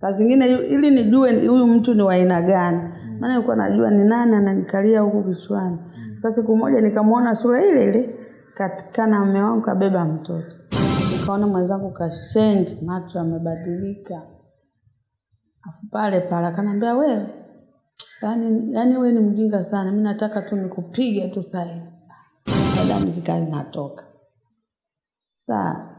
saa zingine ili nijue huyu mtu ni wa aina gani. Maana nilikuwa najua ni nani ananikalia huku kichwani. Sasa siku moja nikamwona sura ile ile katika na mume wangu kabeba mtoto. Nikaona mwenzangu kashenji macho amebadilika afu pale pale akaniambia wewe yani, yani wewe ni mjinga sana. Mi nataka tu nikupige tu sahizi damu zikawa zinatoka. Saa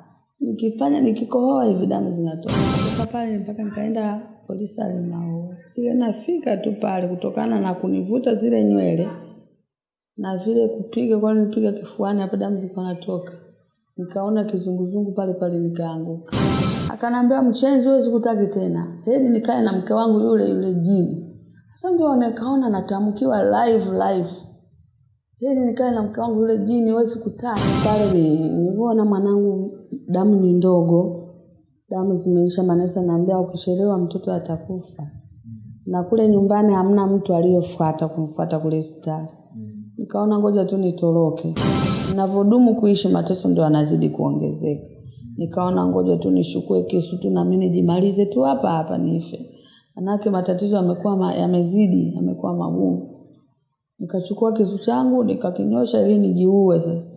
nikifanya nikikohoa hivi damu zinatoka. Toka pale mpaka nikaenda polisi alimaua ile nafika tu pale kutokana na kunivuta zile nywele na vile kupiga kwa nipiga kifuani hapo damu zikawa natoka. Nikaona kizunguzungu pale pale nikaanguka. Akanambia mchenzi wewe sikutaki tena. Heri nikae na mke wangu yule yule jini. Sasa ndio nikaona natamkiwa live live. Heri nikae na mke wangu yule jini wewe sikutaki pale ni nilivyoona mwanangu damu ni ndogo damu zimeisha manesa naambia ukishelewa mtoto atakufa. Na kule nyumbani hamna mtu aliyofuata kumfuata kule hospitali. Nikaona ngoja tu nitoroke. Ninavyodumu kuishi mateso ndio anazidi kuongezeka. Nikaona ngoja tu nishukue kisu tu na mimi nijimalize tu hapa hapa nife. Manake matatizo yamekuwa ma, yamezidi yamekuwa magumu. Nikachukua kisu changu nikakinyosha ili nijiue sasa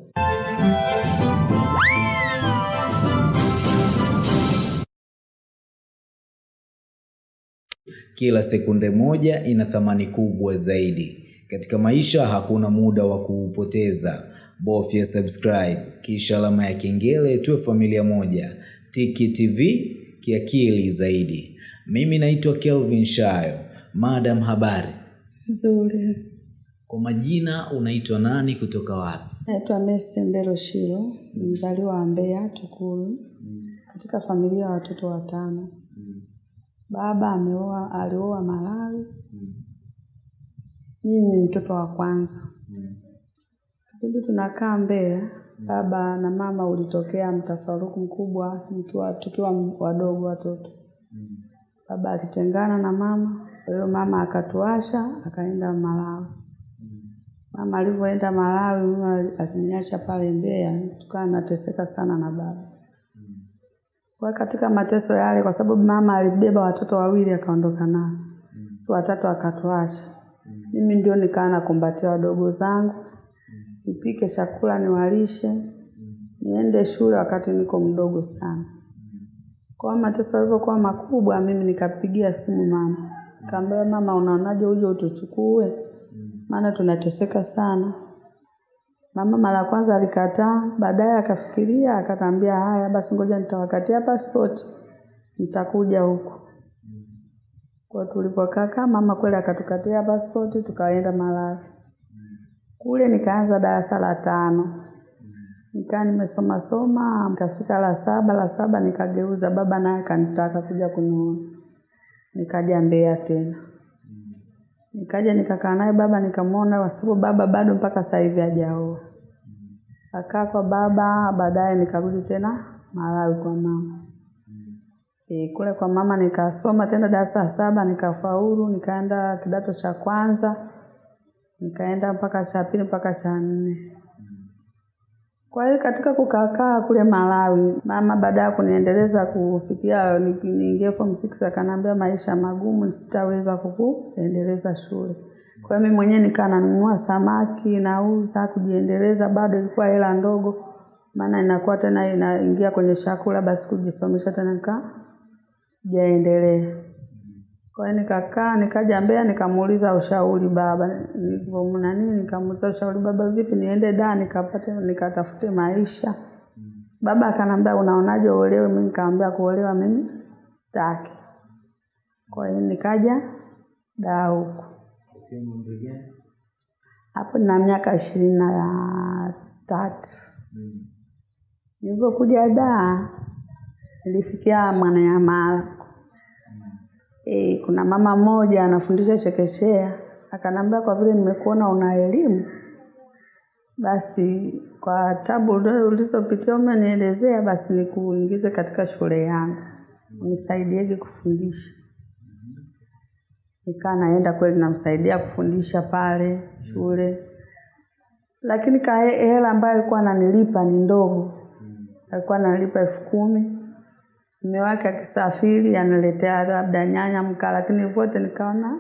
Kila sekunde moja ina thamani kubwa zaidi. Katika maisha hakuna muda wa kuupoteza. Bofya subscribe kisha alama ya kengele tuwe familia moja. Tiki TV kiakili zaidi. Mimi naitwa Kelvin Shayo. Madam habari. nzuri Kwa majina unaitwa nani kutoka wapi? naitwa Mese Mbelo Shilo mzaliwa wa Mbeya Tukuru katika familia ya watoto watano baba ameoa alioa Malawi. Mimi ni mtoto wa kwanza. Kipindi tunakaa Mbeya baba na mama ulitokea mtafaruku mkubwa nikiwa tukiwa wadogo watoto. Baba alitengana na mama kwa hiyo mama akatuasha akaenda Malawi. Mama alivyoenda Malawi mama aliniacha pale Mbeya tukawa nateseka sana na baba kwa katika mateso yale kwa sababu mama alibeba watoto wawili akaondoka nao. Si watatu akatuasha. Mimi ndio nikaa nakumbatia wadogo zangu. Nipike chakula niwalishe. Niende shule wakati niko mdogo sana. Kwa mateso yalivyokuwa makubwa mimi nikapigia simu mama. Kaambia mama unaonaje uje utuchukue? Maana tunateseka sana mama mara kwanza alikataa baadaye akafikiria akatambia haya basi ngoja nitawakatia passport nitakuja huko kwa tulivyokaa mama kweli akatukatia passport tukaenda Malawi. Kule nikaanza darasa la tano. Nikaa nimesoma soma nikafika la saba la saba nikageuza baba naye akanitaka kuja kuniona nikaja Mbeya tena nikaja nikakaa naye baba nikamwona kwa sababu baba bado mpaka sasa hivi hajaoa. Akaa kwa baba baadaye nikarudi tena Malawi kwa mama. E, kule kwa mama nikasoma tena darasa la saba nikafaulu nikaenda kidato cha kwanza nikaenda mpaka cha pili mpaka cha nne kwa hiyo katika kukaakaa kule Malawi, mama baada ya kuniendeleza kufikia niingie form 6 akaniambia maisha magumu, sitaweza kukuendeleza shule. Kwa hiyo mimi mwenyewe nikaa nanunua samaki nauza kujiendeleza, bado ilikuwa hela ndogo, maana inakuwa tena inaingia kwenye chakula, basi kujisomesha tena nikaa sijaendelea. Kwa hiyo nikakaa nikaja Mbeya nikamuuliza ushauri baba, nilivyomna nini, nikamuuliza ushauri baba, vipi niende da nikapate nikatafute maisha. Baba akanambia unaonaje uolewe? Mimi nikamwambia kuolewa mimi sitaki. Kwa hiyo nikaja da huko. hapo na miaka ishirini na tatu. Nilivyokuja da nilifikia Mwananyamala. E, kuna mama mmoja anafundisha chekechea akanambia, kwa vile nimekuona una elimu, basi kwa tabu ulizopitia umenielezea, basi nikuingize katika shule yangu unisaidieje kufundisha. Nikaa naenda kweli, namsaidia kufundisha pale shule, lakini hela ambayo alikuwa ananilipa ni ndogo, alikuwa ananilipa elfu kumi mume wake akisafiri analetea labda nyanya mka lakini vyote nikaona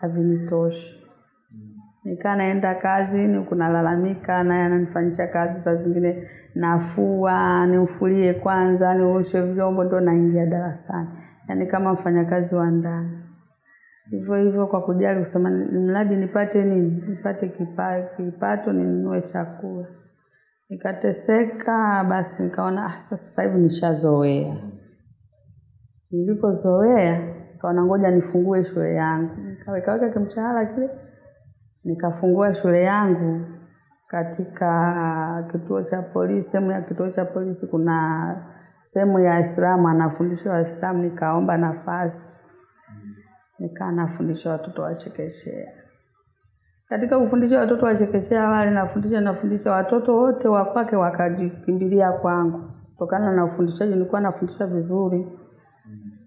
havinitoshi. Nikaa naenda kazini, kunalalamika, naye ananifanyisha kazi, saa zingine nafua, nimfulie kwanza, nioshe vyombo, ndo naingia darasani, yaani kama mfanyakazi wa ndani. Hivyo hivyo kwa kujali kusema mradi nipate nini, nipate kipa, kipato ninunue chakula. Nikateseka, basi nikaona ah, sasa hivi nishazoea. Nilipozoea nikaona ngoja nifungue shule yangu, nikawekaweka kimshahara kile, nikafungua shule yangu katika kituo cha polisi. Sehemu ya kituo cha polisi kuna sehemu ya Waislamu, anafundisha Waislamu, nikaomba nafasi, nikaa nafundisha watoto wa chekechea. Katika kufundisha watoto wa chekechea wale nafundisha nafundisha watoto wote wa kwake wakajikimbilia kwangu, kutokana na ufundishaji nilikuwa nafundisha vizuri.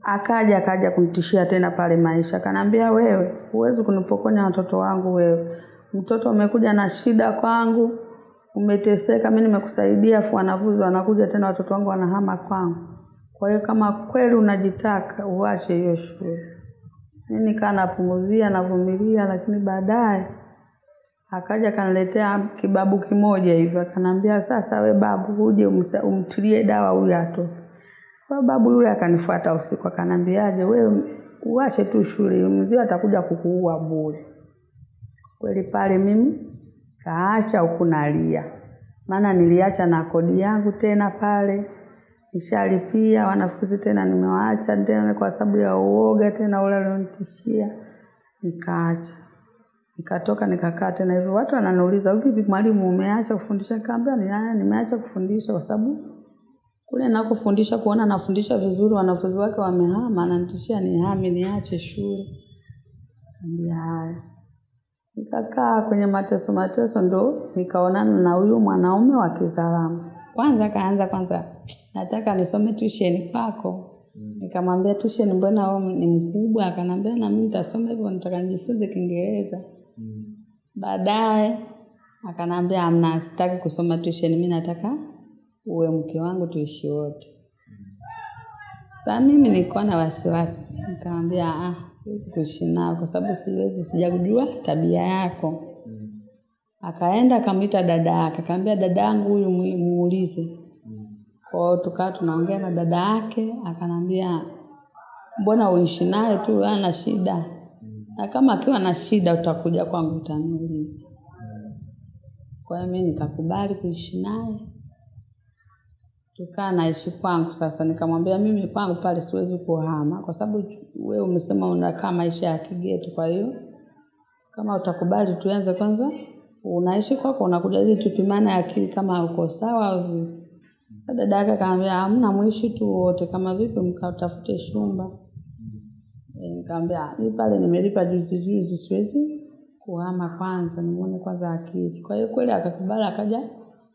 Akaja akaja kunitishia tena pale maisha, akanambia wewe, huwezi kunipokonya watoto wangu wewe. Mtoto umekuja na shida kwangu, umeteseka, mi nimekusaidia, afu wanafunzi wanakuja tena watoto wangu wanahama kwangu. Kwa hiyo kama kweli unajitaka uache hiyo shule. Mimi nikaa napunguzia navumilia, lakini baadaye akaja akaniletea kibabu kimoja hivyo, akaniambia sasa, we babu, huje umtilie dawa huyu atoke. Kwa babu yule akanifuata usiku, akaniambiaje, wewe uache tu shule, mzee atakuja kukuua bure. Kweli pale mimi kaacha huku nalia, maana niliacha na kodi yangu tena pale nishalipia, wanafunzi tena nimewaacha tena kwa sababu ya uoga tena ule alionitishia, nikaacha nikatoka nikakaa tena hivyo. Watu wananiuliza vipi, mwalimu, umeacha kufundisha? Nikamwambia ni nimeacha kufundisha kwa sababu kule nakofundisha kuona nafundisha vizuri, wanafunzi wake wamehama, ananitishia nihame, niache shule. Nikamwambia haya. Nikakaa kwenye mateso mateso, ndo nikaonana na huyu mwanaume wa Kizaramo. Kwanza kaanza kwanza, nataka nisome tusheni kwako. Nikamwambia tusheni mbona ni mkubwa? Akanambia na mimi nitasoma hivyo, nataka nijifunze Kiingereza. Baadaye akanambia amna, sitaki kusoma tusheni mi nataka uwe mke wangu tuishi wote. Sasa mimi nilikuwa na wasiwasi, nikamwambia ah, siwezi kuishi nao kwa sababu siwezi, sijajua tabia yako. Akaenda akamwita dada yake, akamwambia dada yangu huyu muulize. Kwa hiyo tukawa tunaongea na dada yake, akanambia mbona uishi naye tu, ana shida, na kama akiwa na shida utakuja kwangu utaniuliza. Kwa hiyo mimi nikakubali kuishi naye, tukaa naishi kwangu. Sasa nikamwambia mimi kwangu pale siwezi kuhama, kwa sababu wewe umesema unakaa maisha ya kigeto. Kwa hiyo kama utakubali tuanze kwanza, unaishi kwako, unakuja ili tupimane akili kama uko sawa au Dada yake akaambia hamna, mwishi tu wote, kama vipi mkatafute shumba. E, nikamwambia mi pale nimelipa juzi juzi, siwezi kuhama kwanza, nimuone kwanza akili. Kwa hiyo kweli akakubali, akaja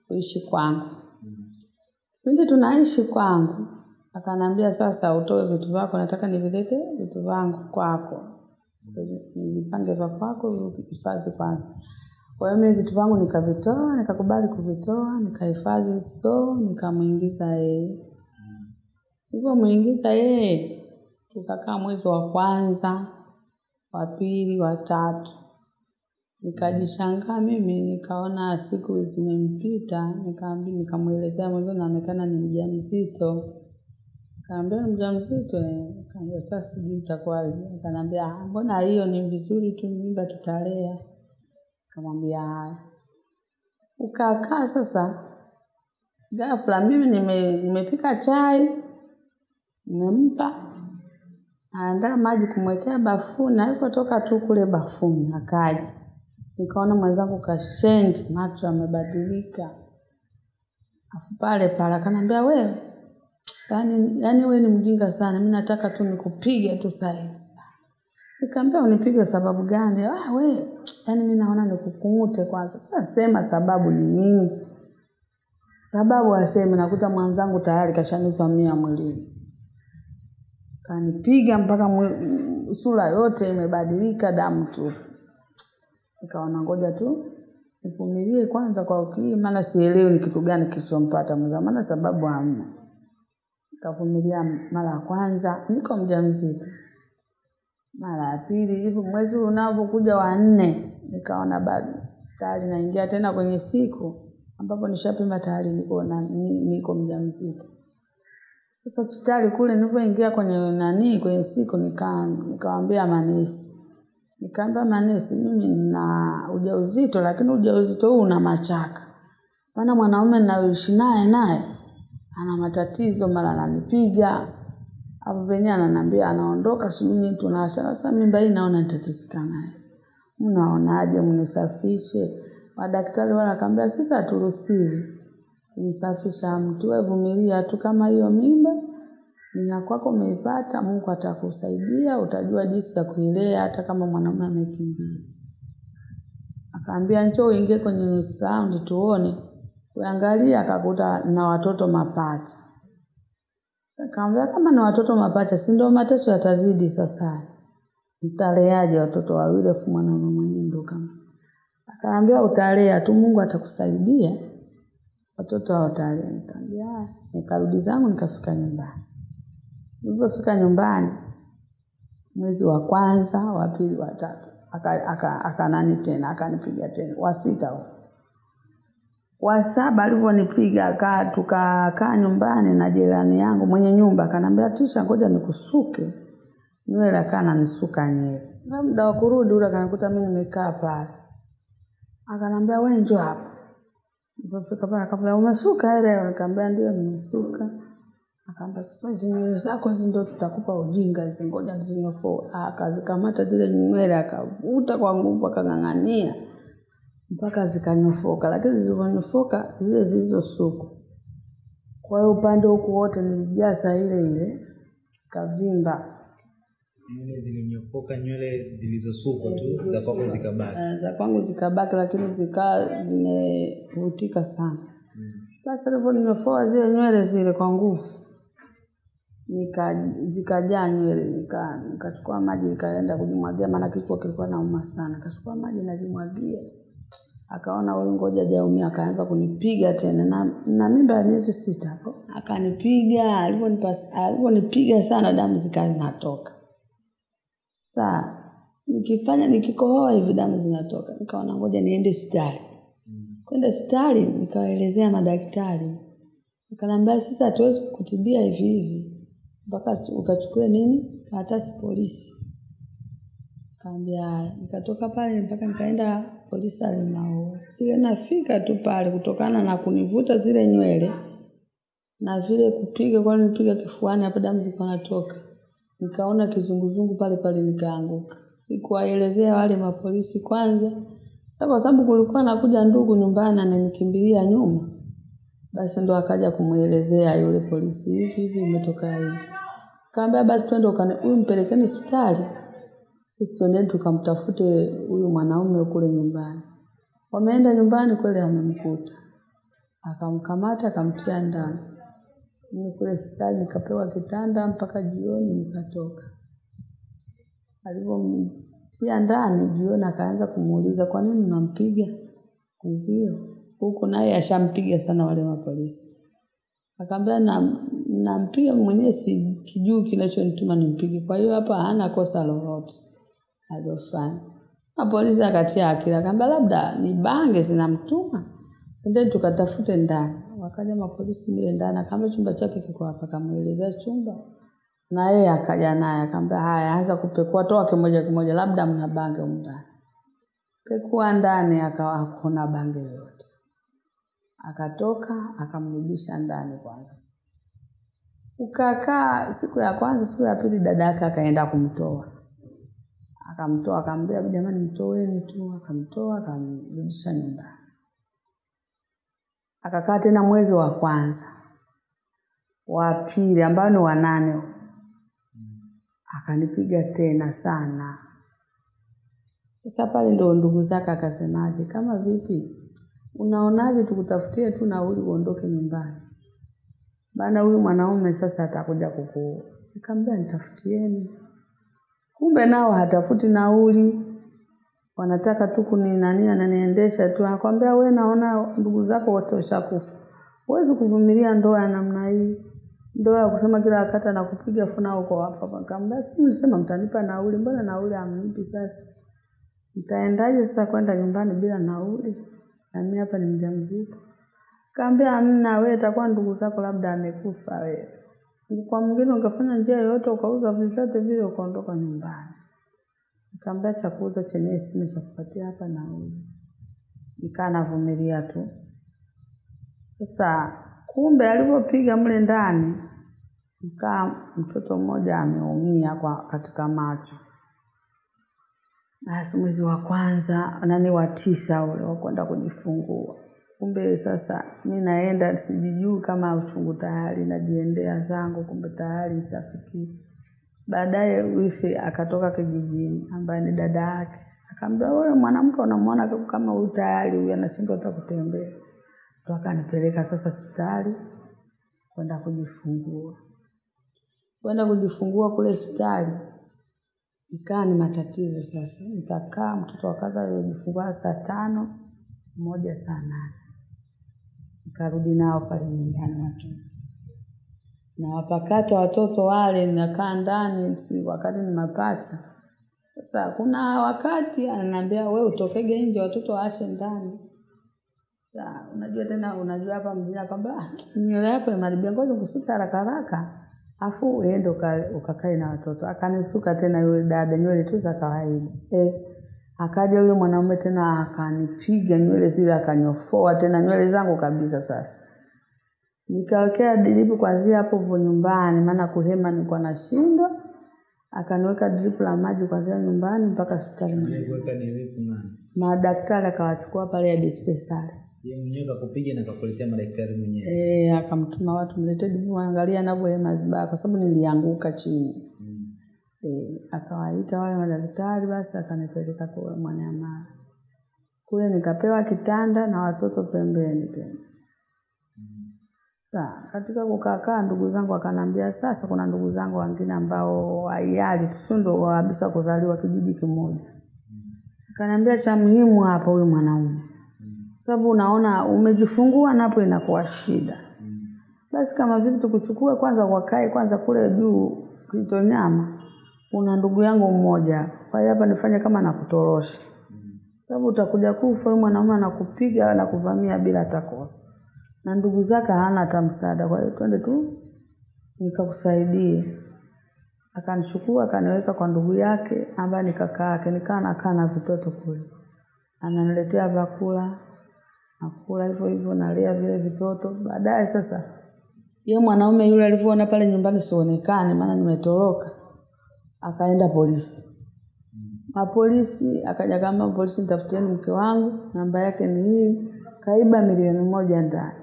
kuishi kwangu. Pindi tunaishi kwangu, akanambia sasa, utoe vitu vyako, nataka nivilete vitu vyangu kwako, nivipange vya kwako, hifadhi kwanza. Kwa hiyo mimi vitu vyangu nikavitoa, nikakubali kuvitoa, nikahifadhi store, nikamwingiza yeye. Nilivyomwingiza yeye, tukakaa mwezi wa kwanza, wa pili, wa tatu. Nikajishangaa mimi, nikaona siku zimempita, nikamwelezea mwezo naonekana ni mjamzito. Kaambia ni mjamzito, eh. kaambia sasa sijui itakuwaje. Akaniambia "Ah, mbona hiyo ni vizuri tu, mimba tutalea. Kamwambia haya. Ukakaa sasa, ghafla mimi nime, nimepika chai, nimempa naandaa maji kumwekea bafuni. Alipotoka tu kule bafuni akaja, nikaona mwenzangu kashenji, macho amebadilika afu pale pale akaniambia wewe, yani, yani wewe ni mjinga sana, mi nataka tu nikupige tu saizi nikaambia unipige sababu gani? Ah, we, yani mi naona nikukung'ute kwanza. Sasa sema sababu ni nini? Sababu aseme, nakuta mwanzangu tayari kashanivamia mwilini, kanipiga mpaka sura yote imebadilika, damu tu. Nikaona ngoja tu nivumilie kwanza kwa ukili, maana sielewi ni kitu gani kilichompata mwenzangu, maana sababu hamna. Nikavumilia mara ya kwanza, niko mjamzito. Mara ya pili, hivyo mwezi unavyokuja wa nne, nikaona bado tayari naingia tena kwenye siku ambapo nishapima tayari niko na niko mjamzito. Sasa hospitali kule nilivyoingia kwenye nani kwenye siku nika nikawaambia manesi. Nikaambia manesi mimi nina ujauzito lakini ujauzito huu una machaka. Maana mwanaume ninayoishi naye naye ana matatizo mara ananipiga. Hapo penyewe ananiambia anaondoka sijui tunaacha. Sasa mimba hii naona nitateseka naye. Mnaonaje mnisafishe? Madaktari wala akaambia sisi haturuhusiwi kumsafisha mtu. Wewe vumilia tu kama hiyo mimba ni kwako umeipata, Mungu atakusaidia, utajua jinsi ya kuilea hata kama mwanaume amekimbia. Akaambia njoo uingie kwenye ultrasound tuone. Kuangalia akakuta na watoto mapacha. Akaambia kama na watoto mapacha, si ndio mateso yatazidi sasa. Mtaleaje watoto wawili afu mwanaume mwenyewe ndo kama. Akaambia utalea tu Mungu atakusaidia. Watoto hao utalea. Nikarudi zangu nikafika nyumbani. Nilipofika nyumbani mwezi wa kwanza, wa pili, wa tatu. Aka, aka, aka nani tena, akanipiga tena. Wa sita huo. Wa saba alivyonipiga aka tukakaa nyumbani na jirani yangu mwenye nyumba akanambia Tisha ngoja nikusuke. Nywele akaa nanisuka nywele. Muda wa kurudi ule akanikuta mi nimekaa pale. Akanambia wewe njoo hapa. Nilipofika pale akaambia umesuka ile nikaambia ndio nimesuka. Akaambia sasa hizi nywele zako hizi ndo tutakupa ujinga hizi ngoja zinyofoe. Akazikamata zile nywele akavuta kwa nguvu akang'ang'ania mpaka zikanyofoka, lakini zilivyonyofoka zile zilizosuku Kwa hiyo upande huku wote nilijaza ile ile kavimba. Nywele zilinyofoka, nywele zilizosukwa tu za kwako zikabaki. Eh, za kwangu zikabaki, lakini zikaa zimevutika sana. Basi alivyonyofoa zile nywele zile kwa nguvu, nika zikajaa nywele, nika nikachukua maji nikaenda kujimwagia, maana kichwa kilikuwa nauma sana. Nikachukua maji najimwagia, akaona huyu ngoja jaumia, akaanza kunipiga tena na, na mimba ya miezi sita hapo, akanipiga. Alivyonipiga sana, damu zikawa zinatoka. Saa nikifanya nikikohoa hivi damu zinatoka, nikaona ngoja niende hospitali. Kwenda hospitali nikawaelezea madaktari, Akaniambia sisi hatuwezi kukutibia hivi hivi mpaka ukachukue nini karatasi polisi. Kaambia haya. Nikatoka pale mpaka nikaenda polisi alimao. Ile nafika tu pale kutokana na kunivuta zile nywele na vile kupiga kwa nipiga kifuani hapo damu zilikuwa natoka. Nikaona kizunguzungu pale pale nikaanguka. Sikuwaelezea wale mapolisi kwanza. Kwa sababu kulikuwa nakuja ndugu nyumbani ananikimbilia nyuma. Basi ndo akaja kumuelezea yule polisi hivi hivi imetoka hivi. Kaambia basi twende huyu mpelekeni hospitali. Sisi twendeni tukamtafute huyu mwanaume kule nyumbani. Wameenda nyumbani kweli amemkuta. Akamkamata akamtia ndani. Mimi kule hospitali nikapewa kitanda mpaka jioni nikatoka. Alivyomtia ndani jioni akaanza kumuuliza kwa nini unampiga mwenzio? Huku naye ashampiga sana wale mapolisi. Akamwambia na nampiga mwenyewe si kijui kinachonituma nimpige. Kwa hiyo hapa hana kosa lolote alilofanya. Sasa polisi akatia akili kamba labda ni bange zinamtuma. endeni tukatafute ndani. Wakaja mapolisi mle ndani akamba chumba chake kiko hapa akamuelezea chumba. Na yeye akaja naye akaamba haya anza kupekua toa kimoja kimoja labda mna bange ndani. Pekua ndani akawa hakuna bange yoyote. Akatoka akamrudisha ndani kwanza. Ukakaa siku ya kwanza, siku ya pili dada yake akaenda kumtoa. Akamtoa akamwambia jamani mtoeni tu, akamtoa akamrudisha nyumbani. Akakaa tena mwezi wa kwanza. Wa pili ambao ni wanane. Akanipiga tena sana. Sasa pale ndio ndugu zake akasemaje, kama vipi, unaonaje tukutafutie tu nauli uondoke nyumbani, maana huyu mwanaume sasa atakuja kukuua. Nikamwambia nitafutieni. Kumbe nao hatafuti nauli, wanataka tu kuni nani, ananiendesha tu. Anakwambia we, naona ndugu zako wote washakufa, huwezi kuvumilia ndoa ya namna hii, Ndoa ya kusema kila wakati nakupiga funa huko hapa. Nikamwambia si mlisema mtanipa nauli, mbona nauli hamnipi sasa? Nitaendaje sasa kwenda nyumbani bila nauli? Na mimi hapa ni mjamzito. Kaambia hamna, wewe itakuwa ndugu zako labda amekufa wewe. Kwa mwingine ungefanya njia yoyote ukauza vyovyote vile ukaondoka nyumbani. Nikaambia cha kuuza chenyewe sina cha kupatia hapa nauli. Nikaa navumilia tu. Sasa kumbe alivyopiga mle ndani mkaa mtoto mmoja ameumia kwa katika macho. Basi mwezi wa kwanza nani wa tisa ule wa kwenda kujifungua. Kumbe sasa mi naenda sijijuu kama uchungu tayari najiendea zangu kumbe tayari nishafikia. Baadaye wifi akatoka kijijini ambaye ni dada yake. akaambia wewe mwanamke unamwona kama huyu tayari huyu anashindwa kutembea. Ndo akanipeleka sasa hospitali kwenda kujifungua. Kwenda kujifungua kule hospitali ikawa ni matatizo sasa. Nikakaa mtoto wa kwanza alijifungua saa tano, moja saa nane. Nikarudi nao pale nyumbani watoto. Na wapakata watoto wale nakaa ndani si wakati ni mapacha. Sasa kuna wakati ananiambia we utokege nje watoto waashe ndani. Sasa unajua tena unajua hapa mjini kwamba ah, nywele yako imeharibika ngoja kusuka haraka haraka. Afu uende ukakae na watoto. Akanisuka tena yule dada nywele tu za kawaida. Eh, akaja yule mwanaume tena akanipiga nywele zile akanyofoa tena nywele zangu kabisa sasa. Nikawekea dripu kwanzia hapo hapo nyumbani maana kuhema nilikuwa nashindwa. Akaniweka dripu la maji kwanzia nyumbani mpaka hospitali. Madaktari akawachukua pale ya dispensari. Mwenyewe kakupiga na kakuletea madaktari mwenyewe. Eh, akamtuma watu mlete dripu angalia anavyohema vibaya kwa sababu nilianguka chini. Mm. Eh, akawaita wale madaktari basi akanipeleka kule Mwananyamala. Kule nikapewa kitanda na watoto pembeni tena. Sa, katika kukaa ndugu zangu akanambia sasa kuna ndugu zangu wengine ambao hayali tusundo kabisa kuzaliwa kijiji kimoja. akanambia cha muhimu hapa huyu mwanaume. Sababu unaona umejifungua napo inakuwa shida. Basi kama vipi tukuchukue kwanza wakae kwanza kule juu Kitonyama. Una ndugu yangu mmoja. Kwa hiyo hapa nifanye kama nakutorosha. Sababu utakuja kufa huyu mwanaume anakupiga anakuvamia bila takosa. Na ndugu zake hana hata msaada kwa hiyo twende tu nikakusaidie. Akanichukua akaniweka kwa ndugu yake ambaye ni kaka yake nikaa nakaa na vitoto kule. Ananiletea vyakula nakula hivyo hivyo nalea vile vitoto. Baadaye sasa ye mwanaume yule alivyoona pale nyumbani sionekane maana nimetoroka. Akaenda polisi. Mapolisi akaja kama polisi nitafutieni mke wangu, namba yake ni hii, kaiba milioni moja ndani.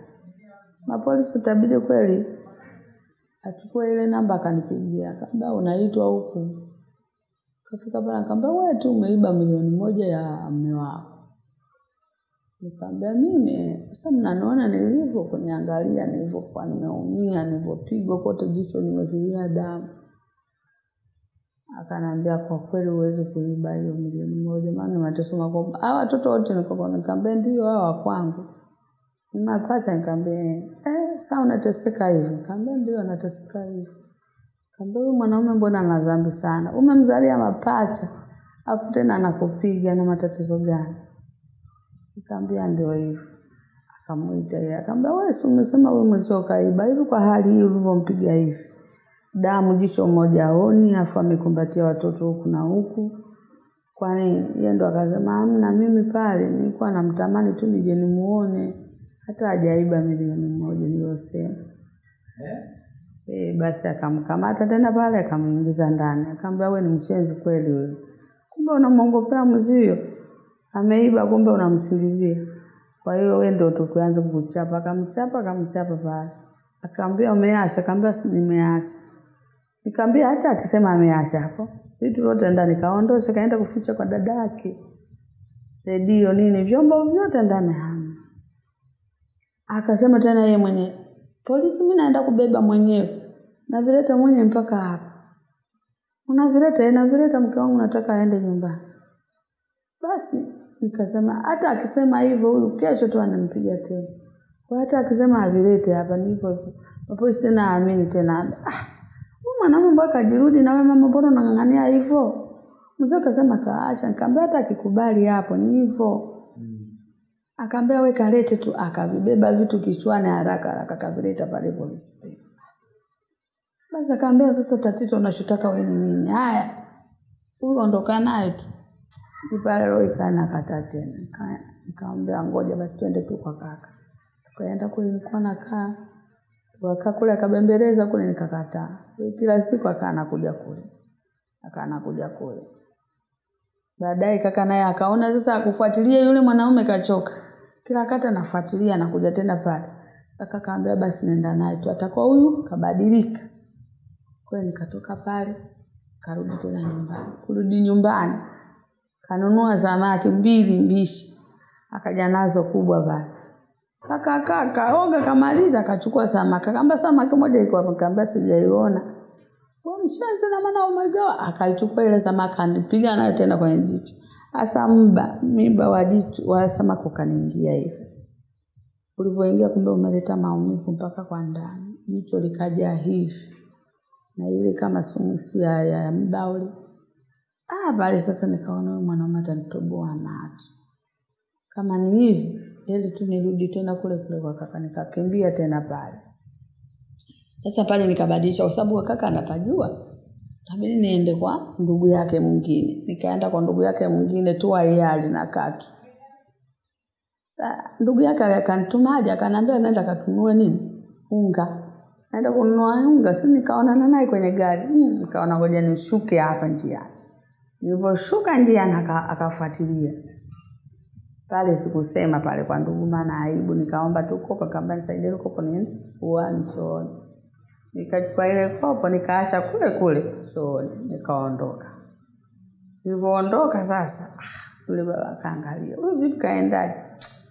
Mapolisi itabidi kweli achukue ile namba akanipigia, akaambia, unaitwa huku. Kafika pale akaambia, wewe tu umeiba milioni moja ya mume wako. Nikamwambia mimi sasa mnaniona nilivyo kuniangalia nilivyokuwa nimeumia, nilivyopigwa kote jicho nimevilia damu. Akanambia kwa kweli huwezi kuiba hiyo milioni moja maana mateso makubwa. Hawa watoto wote nikamwambia ndio hawa wa kwangu. Mapacha nikamwambia eh sasa unateseka hivi. Nikamwambia ndio nateseka hivi. Nikamwambia huyu mwanaume mbona ana dhambi sana? Umemzalia mapacha. Afu tena anakupiga na matatizo gani? Nikamwambia ndio hivyo. Akamuita yeye akamwambia wewe si umesema wewe mwezio kaiba hivi kwa hali hii ulivyompiga hivi damu jicho moja aoni afu amekumbatia watoto huku na huku. Kwani yeye ndo akasema amna, mimi pale nilikuwa namtamani tu nije nimuone. Hata hajaiba milioni moja niliyosema Eh? eh basi akamkamata tena pale akamuingiza ndani. Akamwambia wewe ni mchezi kweli wewe. Kumbe unamwongopea mzio. Ameiba kumbe unamsingizia. Kwa hiyo wewe ndio tukianza kukuchapa akamchapa akamchapa pale. Akamwambia umeacha. Akamwambia nimeacha Nikamwambia hata akisema ameacha hapo. Vitu vyote ndani kaondosha kaenda kuficha kwa dada yake. Redio nini vyombo vyote ndani hamna. Akasema tena yeye mwenyewe, polisi mimi naenda kubeba mwenyewe. Navileta mwenyewe mpaka hapa. Unavileta, navileta mke wangu nataka aende nyumbani. Basi nikasema hata akisema hivyo huyu kesho tu anampiga tena. Kwa hata akisema avilete hapa ni hivyo hivyo. Mapolisi tena aamini tena. Ah, mwanaume mpaka ajirudi na wewe mama, mbona unang'ang'ania hivyo? Mzee akasema kaacha, nikamwambia hata akikubali hapo ni hivyo. Akaambia we kalete tu, akavibeba vitu kichwani haraka haraka akavileta pale polisi station. Basi akaambia sasa, tatizo unachotaka wewe ni nini? Haya, huyu ondoka naye tu. Pale roho ikana kata tena, nikamwambia ngoja basi twende tu kwa kaka. Tukaenda kule, nilikuwa nakaa tukakaa kule, akabembeleza kule, nikakataa. Kila siku akaa anakuja kule, akaa anakuja kule. Baadaye kaka naye akaona sasa akufuatilia yule mwanaume kachoka. Kila kata nafuatilia nakuja tena pale. Kaka kaambia basi nenda naye tu atakuwa huyu kabadilika. Kwa hiyo nikatoka pale karudi tena nyumbani. Kurudi nyumbani kanunua samaki mbili mbishi. Akaja nazo kubwa pale. Kaka kaka oga kamaliza akachukua samaki. Akaamba samaki moja iko hapo. Akaambia sijaiona. mcheze na maana umegawa. Akaichukua ile samaki anipiga nayo tena kwenye jicho. Asa mba mimba wa jicho wa samaki ukaniingia hivi. Ulivyoingia kumbe umeleta maumivu mpaka kwa ndani. Jicho likaja hivi. Na ile kama sumusu ya, ya, mbauli. Ah, pale sasa nikaona huyu atanitoboa macho. Kama ni hivi, ili tu nirudi tena kule kule kwa kaka, nikakimbia tena pale. Sasa pale nikabadilisha, kwa sababu kaka anapajua, tabidi niende kwa ndugu yake mwingine. Nikaenda kwa ndugu yake mwingine tu ayali na katu. Sa ndugu yake akanitumaje, akaniambia naenda katunue nini unga. Naenda kununua unga, si nikaonana naye kwenye gari. Mm, nikaona ngoja nishuke hapa njiani. Nilivyoshuka njiani aka- akafuatilia pale, sikusema pale kwa ndugu, maana aibu. Nikaomba tu kopo, kaamba nisaidie kopo niende uani chooni. Nikachukua ile kopo nikaacha kule kule chooni, nikaondoka. Nilivyoondoka sasa, ah, yule baba akaangalia, huyu vipi kaendaje?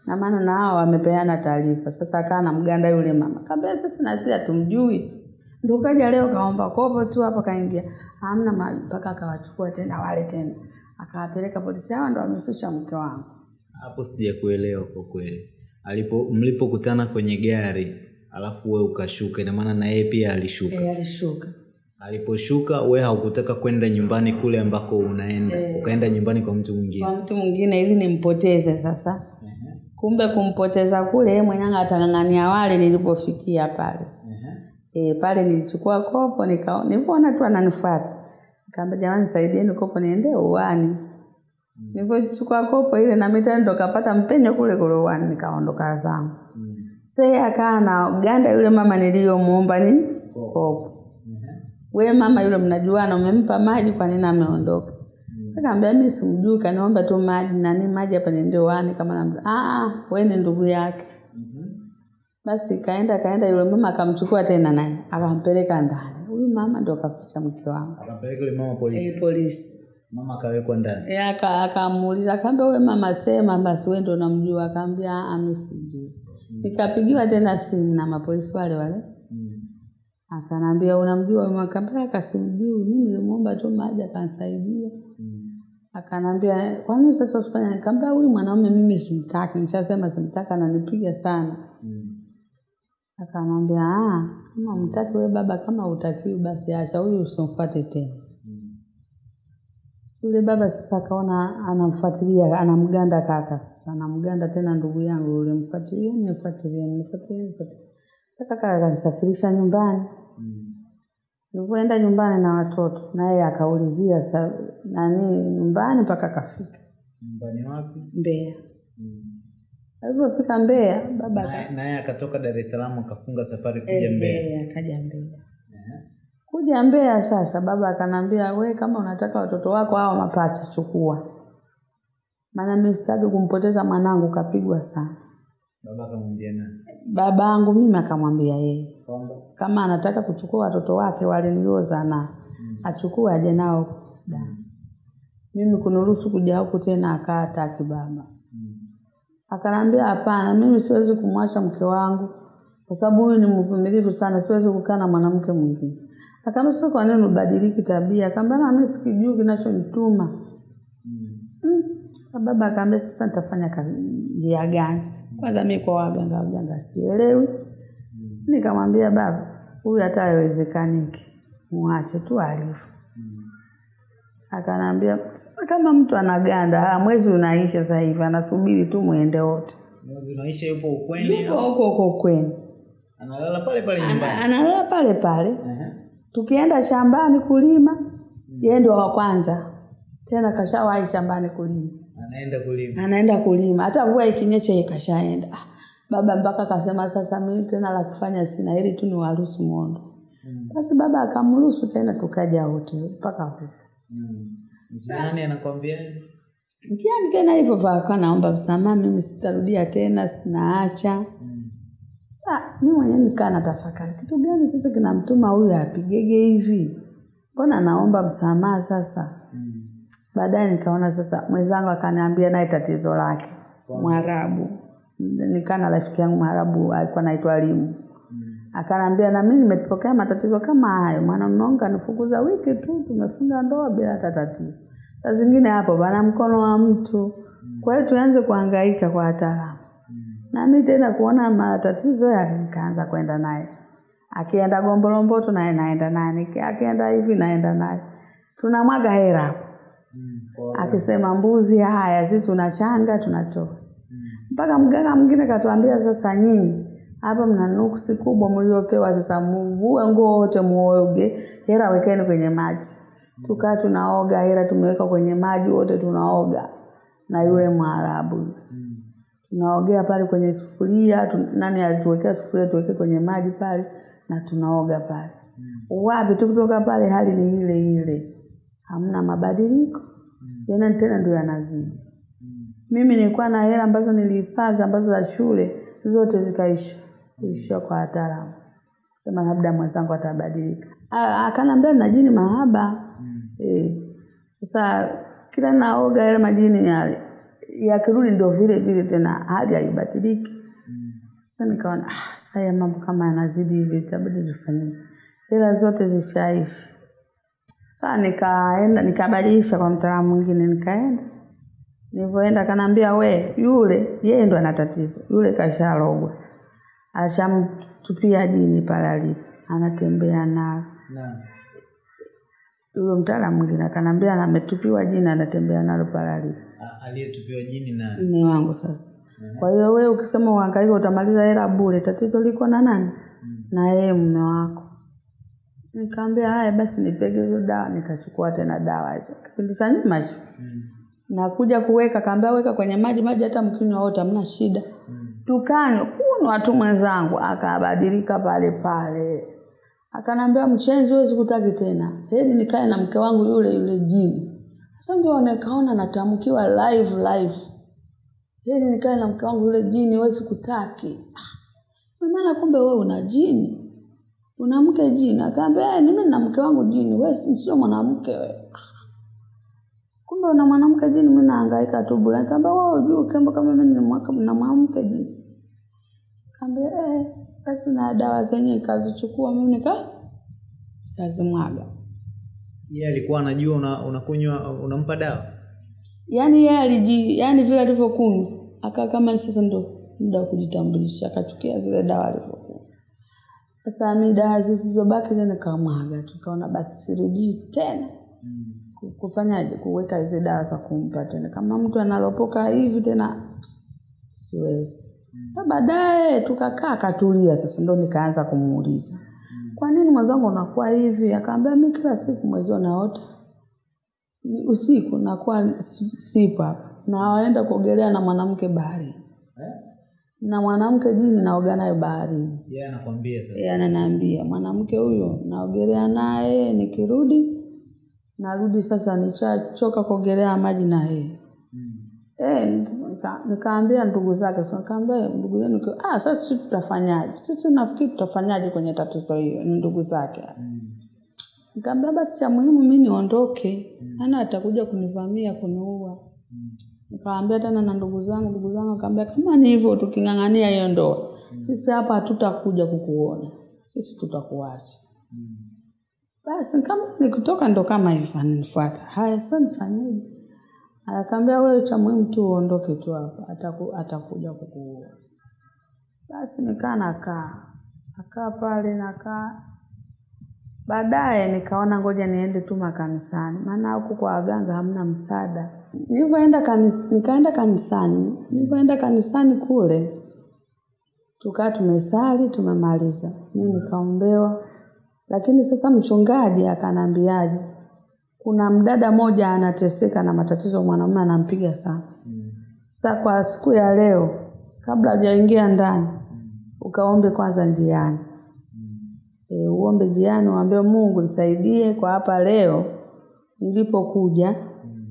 Na maana na hao wamepeana taarifa. Sasa akaa na mganda yule mama. Kaambia sisi na sisi hatumjui. Ndio kaja leo kaomba kopo tu hapa kaingia. Hamna mahali mpaka akawachukua tena wale tena. Akawapeleka polisi hao ndo wamefisha mke wangu. Hapo sijakuelewa kwa kweli. Alipo mlipokutana kwenye gari alafu we ukashuka, inamaana na yeye pia alishuka. e, alishuka. Aliposhuka we haukutaka kwenda nyumbani kule ambako unaenda, e, ukaenda nyumbani kwa mtu mwingine. Kwa mtu mwingine ili nimpoteze sasa. Kumbe kumpoteza kule mwenyewe atang'ang'ania wale nilipofikia pale. uh-huh. E, pale nilichukua kopo nilipoona tu ananifuata. Nikamwambia jamani saidieni kopo niende uani. Nilipochukua kopo ile na mita ndo kapata mpenyo kule kulowani nikaondoka zangu. Sasa akaa na ganda yule mama niliyomuomba ni Kopo. We mama yule mnajuana umempa maji kwa nini ameondoka? Sasa kaambia mi simjui kaniomba tu maji na nini maji hapa niende uani kama namjua. Ah wewe ni ndugu yake. Basi kaenda kaenda yule mama akamchukua tena naye akampeleka ndani. Huyu mama ndo kaficha mke wangu. Akampeleka yule mama polisi. e, polisi. Mama akawekwa ndani. Eh, aka akamuuliza akaambia wewe mama sema basi wewe ndo unamjua akaambia ah mimi sijui. Nikapigiwa tena simu na mapolisi wale wale. Akanambia unamjua mama? Akaambia akasimjui. Mimi nilimwomba tu maji akanisaidia. Akanambia kwa nini sasa usifanye? Nikamwambia huyu mwanaume mimi simtaki, nishasema simtaki, ananipiga sana. Akanambia ah, kama mtaki wewe baba, kama utakiwi basi acha huyu, usimfuate tena. Yule baba sasa akaona anamfuatilia, anamganda kaka, sasa anamganda tena ndugu yangu yule, mfuatilie, nifuatilie, nifuatilie, nifuatilie. Sasa kaka akanisafirisha nyumbani. Nilivyoenda nyumbani na watoto, naye akaulizia sa, nani nyumbani mpaka akafika Nyumbani wapi? Mbeya. Alivyofika Mbeya, baba Naye akatoka Dar es Salaam akafunga safari kuja Mbeya. Eh, akaja Mbeya. Kuja Mbeya sasa, baba akanambia, we kama unataka watoto wako hao mapacha chukua, maana mimi sitaki kumpoteza mwanangu, kapigwa sana. Baba akamwambia nani? Babangu mimi akamwambia yeye kama anataka kuchukua watoto wake wale niliozaa nao achukue aje nao da. Mimi kuniruhusu kuja huku tena akaataki baba hmm, Akanambia hapana, mimi siwezi kumwacha mke wangu kwa sababu huyu ni mvumilivu sana, siwezi kukaa na mwanamke mwingine. Akaambia sasa, kwa nini ubadiliki tabia? Akaambia na mimi sikijui kinachonituma. Mm. Sasa Sababu akaambia sasa nitafanya kazi njia gani? kwanza mimi kwa waganga waganga sielewi nikamwambia baba huyu hata haiwezekaniki Muache tu alivyo akanambia sasa kama mtu anaganda mwezi unaisha sasa hivi anasubiri tu muende wote Mwezi unaisha yupo ukweni Yupo huko huko ukweni. analala pale pale nyumbani. Analala pale pale Ehe. Tukienda shambani kulima yeye ndio wa kwanza. Tena kashawahi shambani kulima. Anaenda kulima. anaenda kulima. Hata mvua ikinyesha yeye kashaenda. Baba mpaka akasema sasa mimi tena la kufanya sina ili tu niwaruhusu mondo basi baba akamruhusu tena tukaja wote mpaka huko Mm. Mzani anakwambiaje? mtiani tena hivyo vaka naomba msamaha mimi sitarudia tena naacha sa mi mwenyewe nikaa natafakari kitu gani sasa kinamtuma huyu apigege hivi? Mbona naomba msamaha sasa? Mm. baadaye nikaona sasa mwenzangu akaniambia naye tatizo lake mwarabu. Nikaa na rafiki yangu mwarabu alikuwa naitwa limu. Akanaambia na mimi nimepokea matatizo kama hayo mwanamume wangu kanifukuza wiki tu tumefunga ndoa bila hata tatizo. Saa zingine hapo bana mkono wa mtu. Kwa hiyo tuanze kuhangaika kwa wataalamu nami tena kuona matatizo yake nikaanza kwenda naye. Akienda gombolomboto naye naenda naye akienda hivi naenda naye. Tunamwaga hera hapo. Akisema mbuzi haya si tunachanga tunatoa. Mpaka mganga mwingine katuambia sasa nyinyi hapa mna nuksi kubwa mliopewa sasa mvue nguo wote muoge hera wekeni kwenye maji. Tukaa tunaoga hera tumeweka kwenye maji wote tunaoga. Na yule mwarabu tunaogea pale kwenye sufuria tu, nani alituwekea sufuria tuweke kwenye maji pale na tunaoga pale. Mm. wapi? Tu kutoka pale hali ni ile ile. Hamna mabadiliko. Mm. yana tena ndio yanazidi. Mm. mimi nilikuwa na hela ambazo nilihifadhi ambazo za shule zote zikaisha. Kuishia kwa wataalamu. Sema labda mwenzangu atabadilika. Akaniambia na jini mahaba. Mm. e, sasa kila naoga yale majini yale yakirudi ndio vile vile tena hali haibadiliki sasa nikaona ah, saya mambo kama yanazidi hivi itabidi nifanyie hela zote zishaishi. Saa nikaenda nikabadilisha kwa mtaalamu mwingine nikaenda. Nilivyoenda kanaambia we yule yeye ndo ana tatizo. Yule kasharogwa ashamtupia dini pale alipo. Anatembea nao. Huyo mtaalamu mwingine akanambia ametupiwa jini anatembea nalo pale alipo Aliyetupiwa jini na mume wangu sasa. Kwa hiyo wewe ukisema uhangaika utamaliza hela bure. Tatizo liko na nani? Na yeye mume wako. Nikaambia haya basi nipege hizo dawa. Nikachukua tena dawa hizo. Kipindi cha nyuma hicho. Nakuja kuweka kaambia weka kwenye maji maji hata mkinywa wote hamna shida. Tukanywa kunywa tu mwenzangu akabadilika pale pale akanambia mchenzi wewe sikutaki tena. Heli nikae na mke wangu yule yule jini. Sasa ndio nikaona natamkiwa live live. Heli nikae na mke wangu yule jini wewe sikutaki Ah, maana kumbe wewe una jini. Una mke jini. Akaambia "Eh, mimi na mke wangu jini. Wewe sio mwanamke wewe. Kumbe una mwanamke jini mimi nahangaika tu bure. Nikamwambia wewe unajua kama mimi ni mwanamke jini. Kaambia eh basi na dawa zenye ikazichukua mimi nika kazimwaga yeye alikuwa anajua una- unakunywa unampa dawa. yaani yeye aliji yaani vile alivyokunywa. Akaa kama sasa ndo muda wa kujitambulisha akachukia zile dawa alivyokunywa. Sasa mi dawa zilizobaki tena nikamwaga tukaona basi sirudii tena. Mm. kufanyaje? Kuweka hizi dawa za kumpa tena. Kama mtu analopoka hivi tena siwezi sa baadaye tukakaa akatulia. Sasa ndo nikaanza kumuuliza kwa nini mwenzangu unakuwa hivi? Akaambia mi kila siku mwezio naota. Ni usiku nakuwa si- sipo hapa. Nawaenda kuogelea na mwanamke bahari eh? na mwanamke jini naoga naye baharini. Yeye anakwambia sasa. yeye ananiambia mwanamke huyo naogelea naye nikirudi narudi sasa nichachoka kuogelea maji na yeye. Eh, nika- nikaambia ndugu zake sasa nikaambia ndugu yenu ki- ah sasa sisi tutafanyaje sisi tunafikiri tutafanyaje kwenye tatizo hiyo ni ndugu zake mm. nikaambia basi cha muhimu mi niondoke mm. ana atakuja kunivamia kuniua nikaambia tena na ndugu zangu ndugu zangu akaambia kama ni hivyo tuking'ang'ania hiyo ndoa mm. sisi hapa hatutakuja kukuona sisi tutakuacha mm. basi kama nikitoka ndo kama hivyo ananifuata haya sasa nifanyeje akaambia wewe cha muhimu tu uondoke tu hapa ataku, atakuja kukuua Basi nikaa nakaa nakaa pale nakaa, baadaye nikaona ngoja niende tu makanisani, maana huku kwa waganga hamna msaada. Nilivyoenda kanis, nikaenda kanisani, nilivyoenda kanisani kule tukaa tumesali tumemaliza, mimi nikaombewa, lakini sasa mchungaji akanambiaje, kuna mdada moja anateseka na matatizo, mwanamume anampiga sana. Sasa kwa siku ya leo, kabla hujaingia ndani, ukaombe kwanza njiani. E, uombe njiani, uambie Mungu nisaidie kwa hapa leo nilipokuja,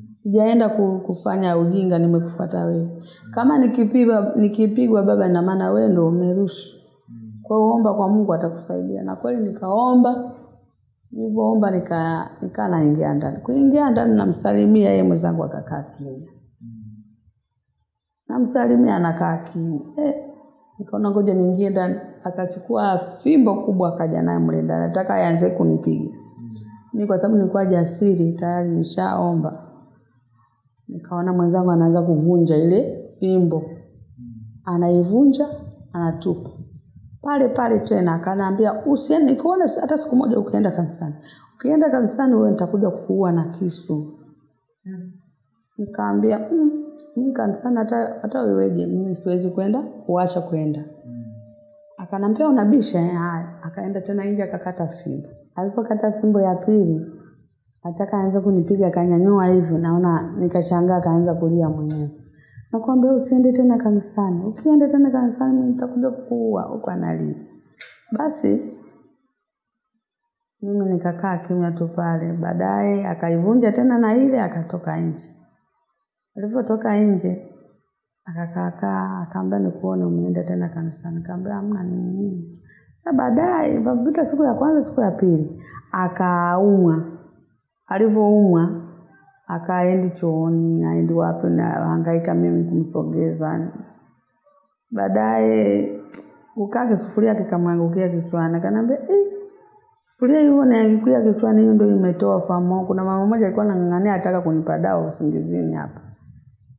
sijaenda kufanya ujinga, nimekufuata wewe. Kama nikipigwa nikipigwa baba, ina maana wewe ndio umeruhusu. Kwa hiyo omba kwa Mungu atakusaidia. Na kweli nikaomba, nilivyoomba nika nikaa naingia ndani. Kuingia ndani namsalimia yeye, mwenzangu akakaa kimya namsalimia anakaa kimya eh, nikaona ngoja niingie ndani. Akachukua fimbo kubwa akaja naye mle ndani, nataka aanze kunipiga mimi, kwa sababu nilikuwa jasiri tayari nishaomba. Nikaona mwenzangu anaanza kuvunja ile fimbo, anaivunja anatupa pale pale tena, akaniambia usiende, nikuone hata siku moja ukienda kanisani, ukienda kanisani wewe nitakuja kukuua na kisu. Nikaambia mm, mimi kanisani hata hata weweje, mimi siwezi kwenda kuacha kwenda. Akanambia unabisha eh? Haya, akaenda tena nje akakata fimbo. Alipokata fimbo ya pili, ataka aanze kunipiga, kanyanyua hivi, naona nikashangaa, akaanza kulia mwenyewe. Nakwambia usiende tena kanisani, ukienda tena kanisani nitakuja kukuua, huko analia. Basi mimi nikakaa kimya tu pale. Baadaye akaivunja tena na ile, akatoka nje. Alivyotoka nje akakaakaa, akaambia nikuone umeenda tena kanisani. kaambia hamna, ni nini? Sasa baadaye baada siku ya kwanza, siku ya pili, akaumwa. Alivyoumwa akaendi chooni, aendi wapi, na hangaika mimi kumsogeza. Baadaye kukaa kisufuria kikamwangukia kichwani, akaniambia eh, sufuria hiyo niangukia kichwani, hiyo ndio imetoa famo Kuna mama mmoja alikuwa anang'ang'ania ataka kunipa dawa usingizini hapa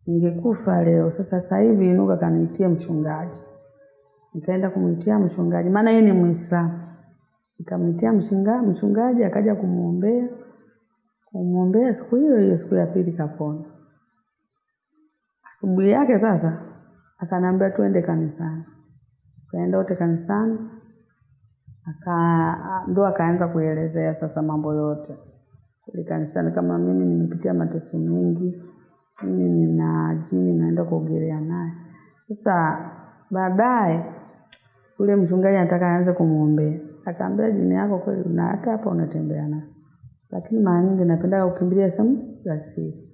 ningekufa leo. Sasa sasa hivi inuka kaniitie mchungaji. Nikaenda kumwitia mchungaji, maana yeye ni Muislamu. Nikamwitia mchungaji akaja kumwombea, kumwombea siku hiyo hiyo, siku ya pili kapona. Asubuhi yake sasa akaniambia tuende kanisani. Tukaenda wote kanisani, aka ndo akaanza kuelezea sasa mambo yote kule kanisani, kama mimi nimepitia mateso mengi mimi nina jini naenda kuogelea naye. Sasa baadaye yule mchungaji anataka aanze kumwombea, akaambia jini yako kweli na hata hapa unatembea naye, lakini mara nyingi napenda kukimbilia sehemu za siri.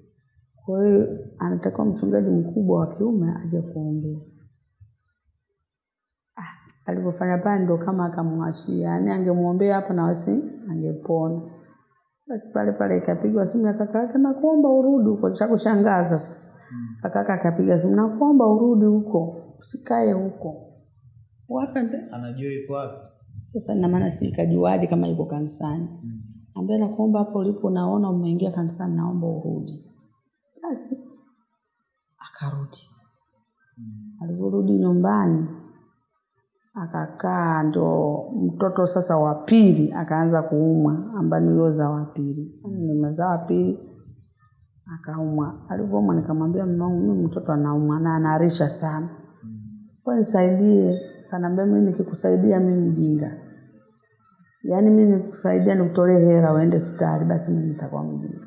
Kwa hiyo anatakiwa mchungaji mkubwa wa kiume aje kuombea. Ah, alivyofanya pale ndo kama akamwashia, yaani angemwombea hapa na wasi angepona. Basi pale pale ikapigwa simu ya kaka yake, nakuomba urudi huko. Cha kushangaza sasa, kaka yake akapiga simu, nakuomba urudi huko, usikae huko. Wapi? Anajua yuko wapi? Sasa ina maana sikajuaje kama yuko kanisani? Ambaye nakuomba hapo ulipo, naona umeingia kanisani, naomba urudi. Basi akarudi. Alivyorudi nyumbani akakaa, ndo mtoto sasa wa pili akaanza kuumwa, ambaye niliozaa wa pili, nimezaa wa pili akaumwa. Alivyoumwa nikamwambia mume wangu, mimi mtoto anaumwa na anaharisha sana, kwa nisaidie. Kanaambia mimi nikikusaidia mimi mjinga, yaani mimi nikusaidia nikutolee hela uende hospitali, basi mimi nitakuwa mjinga.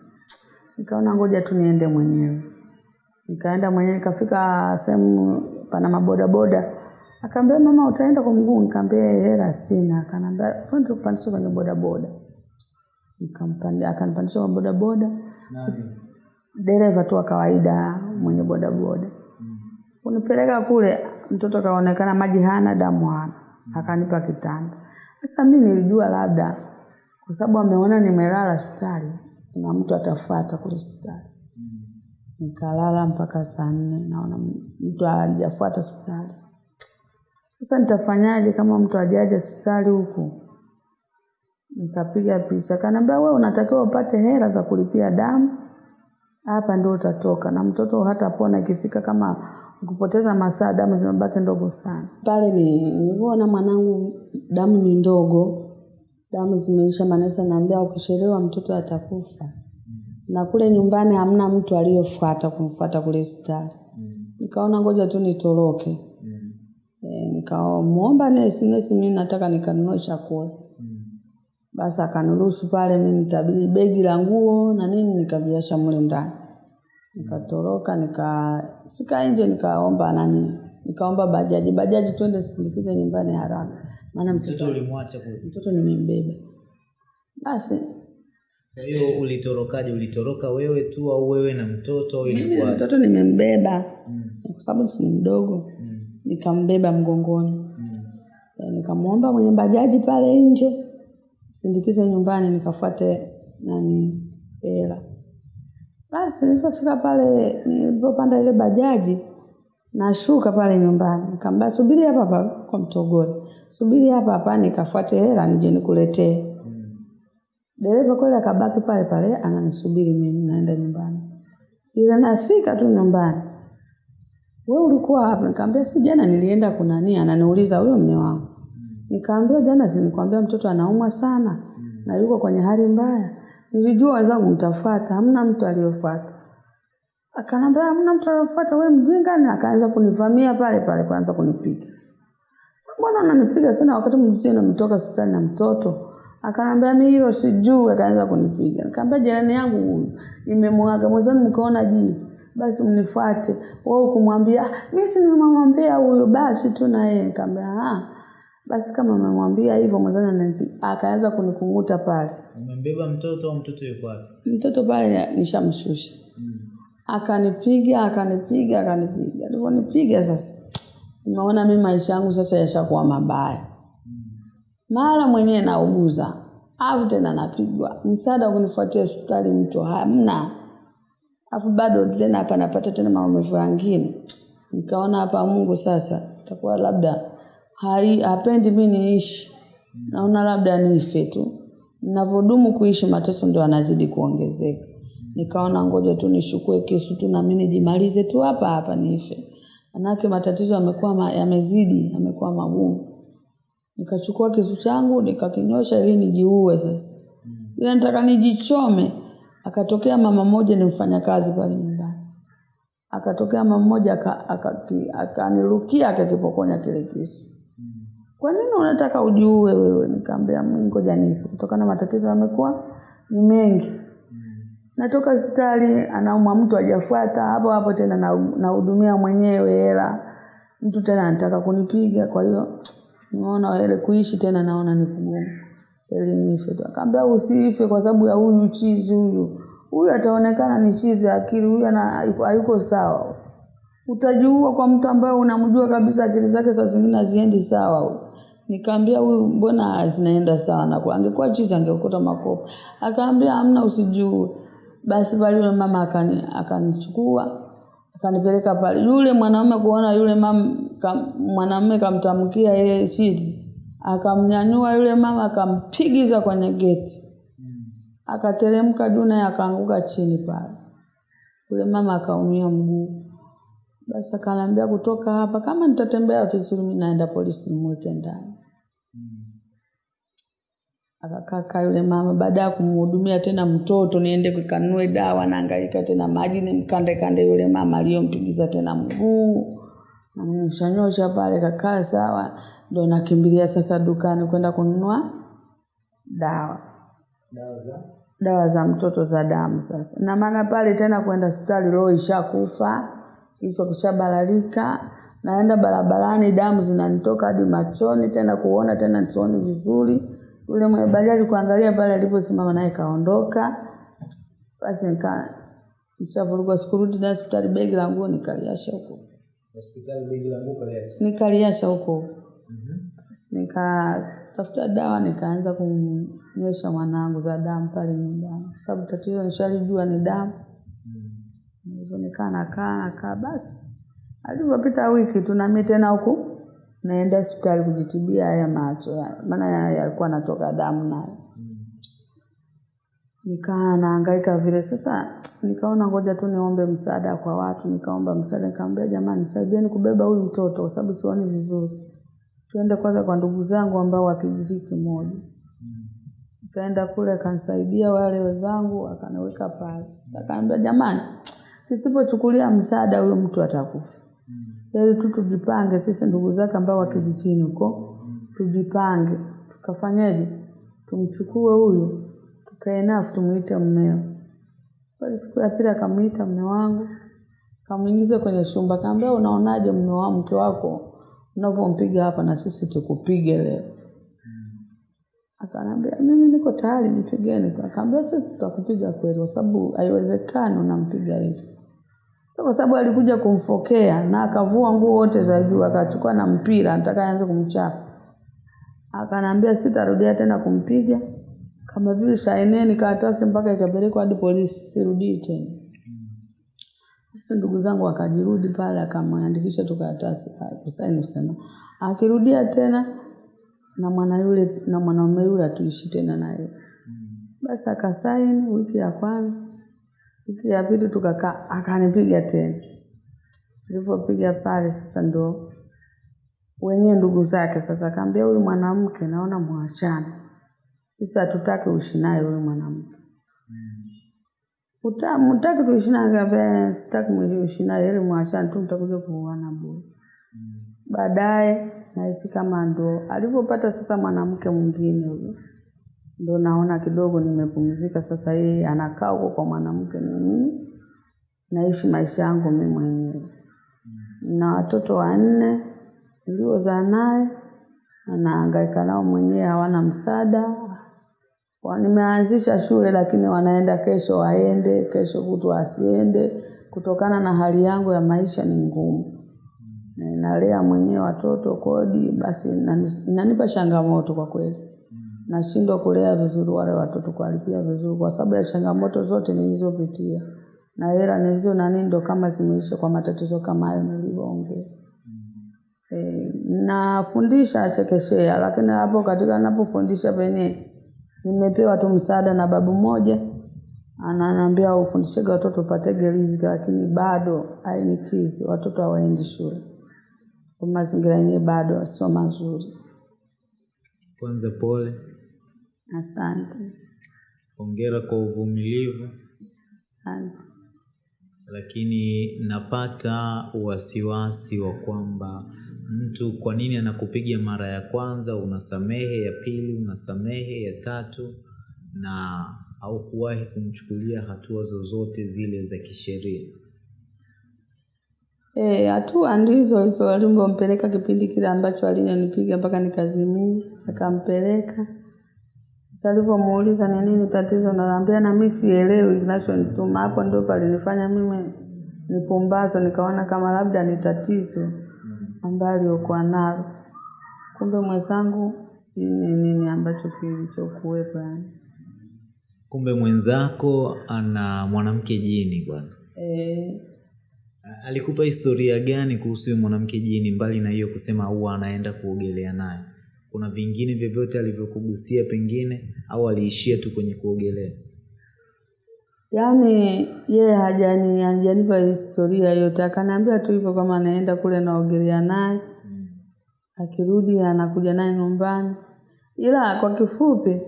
Nikaona ngoja tu niende mwenyewe. Nikaenda mwenyewe, nikafika sehemu pana mabodaboda. Akaambia mama, utaenda kwa mguu? Nikamwambia hela sina. Akaniambia twende tukupandishe kwenye bodaboda. Nikampanda, akanipandisha kwa bodaboda, dereva tu wa kawaida mwenye bodaboda. unipeleka kule, mtoto kaonekana maji hana, damu hana, akanipa kitanda. Sasa mimi nilijua labda kwa sababu ameona nimelala hospitali, kuna mtu atafuata kule hospitali. Nikalala mpaka saa nne, naona mtu hajafuata hospitali. Sasa nitafanyaje kama mtu hajaja hospitali huku? Nikapiga picha, kaniambia wewe unatakiwa upate hela za kulipia damu hapa ndio utatoka, na mtoto hatapona ikifika kama ukipoteza masaa damu zimebaki ndogo sana. Pale ni nilivyoona mwanangu damu ni ndogo, damu zimeisha, manesa naambia ukishelewa mtoto atakufa. Na kule nyumbani hamna mtu aliyofuata kumfuata kule hospitali. Nikaona ngoja tu nitoroke. E, nikamwomba nesi, nesi, mimi nataka nikanunue chakula. Basi akaniruhusu pale, mimi nitabidi begi la nguo na nini nikaviacha mle ndani. Nikatoroka, nikafika nje, nikaomba nani, nikaomba bajaji, bajaji twende sindikize nyumbani haraka, maana mtoto ulimwacha kule. mtoto nimembeba. Basi Kwa hiyo ulitorokaje? Ulitoroka wewe tu au wewe na mtoto au ilikuwa? mtoto nimembeba Mm. kwa sababu si mdogo, Mm. nikambeba mgongoni. Mm. E, nikamwomba mwenye bajaji pale nje sindikize nyumbani nikafuate nani hela. Basi nilipofika pale, nilipopanda ile bajaji nashuka pale nyumbani, nikamwambia subiri hapa hapa kwa Mtogole, subiri hapa hapa nikafuate hela nije nikuletee. Mm. Dereva kweli akabaki pale pale ananisubiri mimi naenda nyumbani. Ila nafika tu nyumbani, we ulikuwa hapa? Nikamwambia si jana nilienda kunani, ananiuliza huyo mume wangu. Nikamwambia jana si nikwambia mtoto anaumwa sana na yuko kwenye hali mbaya. Nilijua wenzangu mtafuata, hamna mtu aliyofuata. Akanambia hamna mtu aliyofuata, wewe mjinga, na akaanza kunivamia pale pale, kwanza kunipiga. Sasa mbona unanipiga sana wakati mzee namtoka hospitali na mtoto? Akanambia mimi hilo sijui, akaanza kunipiga. Nikamwambia jirani yangu huyu nimemwaga mwenzangu, mkaona jii, basi mnifuate. Wewe kumwambia mimi si nimemwambia huyo, basi tu na yeye. Nikamwambia ah, basi kama umemwambia hivyo ananipiga. Akaanza kunikung'uta pale, Umembeba mtoto au mtoto yuko wapi? mtoto pale nishamshusha akanipiga akanipiga akanipiga. Alivyonipiga sasa, nimeona mimi maisha yangu sasa yashakuwa mabaya. Mara mwenyewe nauguza, afu tena napigwa, msaada wa kunifuatia hospitali mtu hamna, afu bado tena hapa napata tena maumivu yangine. Nikaona hapa Mungu sasa itakuwa labda hai hapendi mimi niishi, naona labda nife tu. Ninavyodumu kuishi mateso ndio anazidi kuongezeka. Nikaona ngoja tu nishukue kisu tu na mimi nijimalize tu hapa hapa niife manake matatizo yamekuwa ma, yamezidi, yamekuwa magumu. Nikachukua kisu changu nikakinyosha ili nijiue sasa, ila nataka nijichome. Akatokea mama mmoja ni mfanyakazi pale nyumbani, akatokea mama mmoja aka- aka, akanirukia akakipokonya kile kisu. Kwa nini unataka ujue wewe? Nikamwambia mimi ngoja nife, kutokana na matatizo yamekuwa ni mengi. Natoka hospitali anaumwa mtu ajafuata hapo hapo tena na- nahudumia mwenyewe hela, mtu tena anataka kunipiga. Kwa hiyo naona ile kuishi tena naona ni kugumu, ili nife tu. Akaambia usife kwa sababu ya huyu chizi huyu, huyu ataonekana ni chizi akili, huyu hayuko sawa. utajua kwa mtu ambaye unamjua kabisa akili zake saa zingine haziendi sawa huyu. Nikaambia huyu mbona zinaenda sana na kwa angekuwa chizi angekuta makopo. Akaambia amna usijue Basi pale yule mama akani akanichukua akanipeleka pale. Yule mwanaume kuona yule mama kam, mwanamume kamtamkia yeye chizi. Akamnyanyua yule mama akampigiza kwenye geti. Akateremka naye akaanguka chini pale. Yule mama akaumia mguu. Basi akaniambia kutoka hapa, kama nitatembea vizuri, mi naenda polisi nimweke ndani. Akakaa yule mama, baada ya kumhudumia tena mtoto, niende kukanue dawa, naangaika tena maji, nimkande kande yule mama aliyompigiza tena mguu, namnyoshanyosha pale, kakaa sawa, ndo nakimbilia sasa dukani kwenda kununua dawa Dawa za dawa za mtoto za damu sasa. Na maana pale tena kwenda hospitali roho ishakufa, kichwa kishabalalika, naenda barabarani damu zinanitoka hadi machoni, tena kuona tena nsioni vizuri. Yule mwenye bandari kuangalia pale aliposimama naye kaondoka. Basi nika nishavurugwa, sikurudi na hospitali, begi la nguo nikaliacha huko, hospitali begi la nguo kaliacha. nikaliacha huko. Basi nikatafuta dawa nikaanza kumnywesha mwanangu za damu pale nyumbani, kwa sababu tatizo nishalijua ni damu. Hivyo nikaa nakaa nakaa, basi alivyopita wiki tu nami tena huku naenda hospitali kujitibia haya macho, maana ya- yalikuwa natoka damu nayo. Nikaa naangaika vile sasa, nikaona ngoja tu niombe msaada kwa watu, nikaomba msaada, nikamwambia jamani, saidieni kubeba huyu mtoto kwa sababu sioni vizuri. Tuende kwanza kwa ndugu zangu ambao wa kijiji kimoja. Nikaenda kule akanisaidia wale wenzangu akaniweka pale. Sasa akaambia jamani, tusipochukulia msaada huyu mtu atakufa. Ili tu tujipange sisi ndugu zake ambao wa kijijini huko, tujipange. tukafanyeje, Tumchukue huyu, tukae naye tumuite mmeo. Basi siku ya pili akamwita mme wangu, akamuingiza kwenye chumba, kaambia unaonaje mme wa mke wako unavyompiga hapa na sisi tukupige leo. Akanambia mimi niko tayari nipigeni. Akaambia sisi tutakupiga kweli kwa sababu haiwezekani unampiga hivi. Sasa kwa sababu alikuja kumfokea na akavua nguo wote za juu akachukua na mpira nataka aanze kumchapa. Akanambia sitarudia tena kumpiga kama vile saineni karatasi mpaka ikapelekwa hadi polisi sirudii tena. Sasa ndugu zangu akajirudi pale akamwandikisha tu karatasi kusaini kusema akirudia tena na mwana yule na mwanaume yule atuishi tena naye. Basi akasaini wiki ya kwanza, wiki ya pili tukakaa, akanipiga tena. Nilivyopiga pale sasa ndo wenyewe ndugu zake sasa akaambia huyu mwanamke naona mwachana, Sisi hatutaki uishi naye huyu mwanamke. Uta- Mtaki tuishi akaambia sitaki ili mwachane tu mtakuja kuuana bure. Baadaye naishi kama ndo alivyopata sasa mwanamke mwingine huyo, ndo naona kidogo nimepumzika sasa. Yeye anakaa huko kwa mwanamke, ni mimi naishi maisha yangu mimi mwenyewe na watoto wanne niliozaa naye na nahangaika nao mwenyewe, hawana msaada. Nimeanzisha shule lakini wanaenda kesho waende, kesho kutwa asiende, kutokana na hali yangu ya maisha ni ngumu na nalea mwenyewe watoto kodi, basi inani- inanipa changamoto kwa kweli. Nashindwa kulea vizuri wale watoto, kuwalipia vizuri, kwa sababu ya changamoto zote nilizopitia na hela nilizo na nini ndo kama zimeisha kwa matatizo kama hayo nilivyoongea. E, nafundisha chekeshea lakini hapo katika napofundisha penye nimepewa tu msaada na babu moja ananiambia ufundishege watoto upatege riziki, lakini bado hainikizi, watoto hawaendi shule, so mazingira yenyewe bado sio mazuri. Kwanza pole, Asante, hongera kwa uvumilivu, asante. lakini napata wasiwasi wa kwamba mtu kwa nini anakupiga mara ya kwanza unasamehe, ya pili unasamehe, ya tatu na haukuwahi kumchukulia hatua zozote zile za kisheria. Eh, hatua ndizo hizo alimpeleka kipindi kile ambacho alinipiga mpaka nikazimia, akampeleka. Alivyomuuliza ni nini tatizo, naambia na mimi sielewi kinachonituma. Hapo ndio palinifanya mimi nipumbazo, nikaona kama labda ni tatizo ambayo aliyokuwa nalo, kumbe mwenzangu si ni nini ambacho kilichokuwepo yani. Kumbe mwenzako ana mwanamke jini bwana. E, Alikupa historia gani kuhusu huyo mwanamke jini, mbali na hiyo kusema huwa anaenda kuogelea naye? Kuna vingine vyovyote alivyokugusia pengine, au aliishia tu kwenye kuogelea? Yaani yeye hajani hajanipa historia yote, akaniambia tu hivyo kama anaenda kule naogelea naye, mm. akirudi anakuja naye nyumbani. Ila kwa kifupi,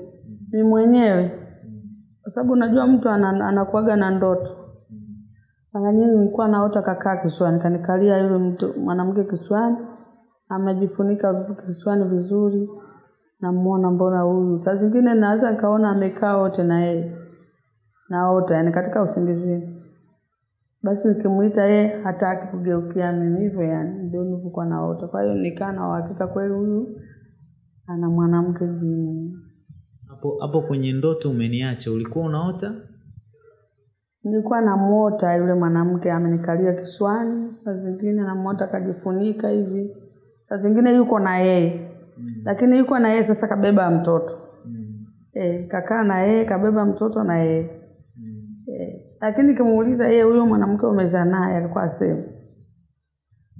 mi mwenyewe, kwa sababu unajua mtu anakuaga na ndoto. Mara nyingi nilikuwa naota kakaa kichwani, kanikalia yule mtu mwanamke kichwani, amejifunika vitu kichwani vizuri, namuona mbona huyu. Saa zingine naweza nikaona amekaa wote na yeye naota yani katika usingizini. Basi nikimuita yeye hataki kugeukia mimi hivyo yani, ndio nilivyokuwa naota. Kwa hiyo nikaa na uhakika kweli huyu ana mwanamke jini. Hapo hapo kwenye ndoto umeniacha, ulikuwa unaota? Nilikuwa namuota yule mwanamke amenikalia kiswani saa zingine namuota akajifunika hivi, saa zingine yuko na yeye mm. lakini yuko na yeye sasa, kabeba mtoto mm. eh, kakaa na yeye kabeba mtoto na yeye mm. eh, lakini kimuuliza yeye, huyo mwanamke umezaa naye, alikuwa asemu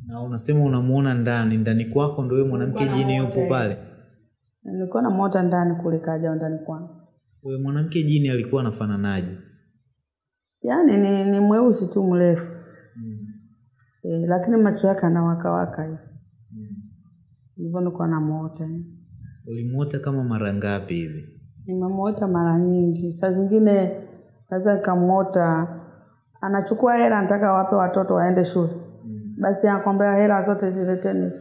Na unasema unamuona ndani ndani kwako, ndo huyo mwanamke jini yupo pale. nilikuwa namwota ndani kule, kaja ndani kwangu. Huyo mwanamke jini alikuwa anafananaje? yaani ni, ni mweusi tu mrefu mm. e, lakini macho yake anawakawaka hivi hivyo nilikuwa namuota Ulimuota kama mara ngapi hivi? nimemuota mara nyingi saa zingine naweza nikamuota anachukua hela nataka wape watoto waende shule mm. basi anakwambia hela zote zileteni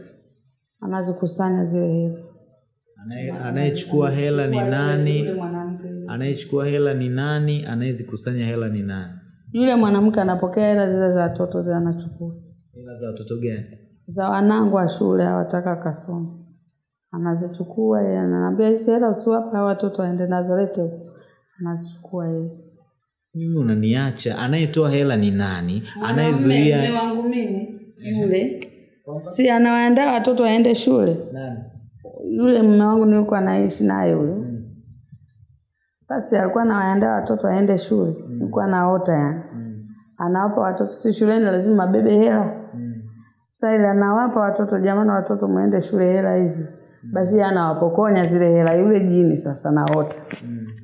anazikusanya zile hela Anaye- Anayechukua hela ni nani? Anayechukua hela ni nani? Anayezikusanya hela ni nani? yule mwanamke anapokea hela zile za watoto zile anachukua Hela za watoto gani? Za wanangu wa shule hawataka kasoma anazichukua yeye ananiambia hizi hela usiwape watoto waende nazo lete huku anazichukua yeye. Mimi unaniacha. Anayetoa hela ni nani? Anayezuia wangu mimi yule. Si anawaandaa watoto waende shule? Nani? yule mume wangu nilikuwa naishi naye yule sasa alikuwa anawaandaa watoto waende shule. Nilikuwa naota yani. Anawapa watoto si shuleni lazima abebe hela sasa ile anawapa watoto jamani watoto mwende shule hela hizi basi anawapokonya zile hela yule jini sasa naota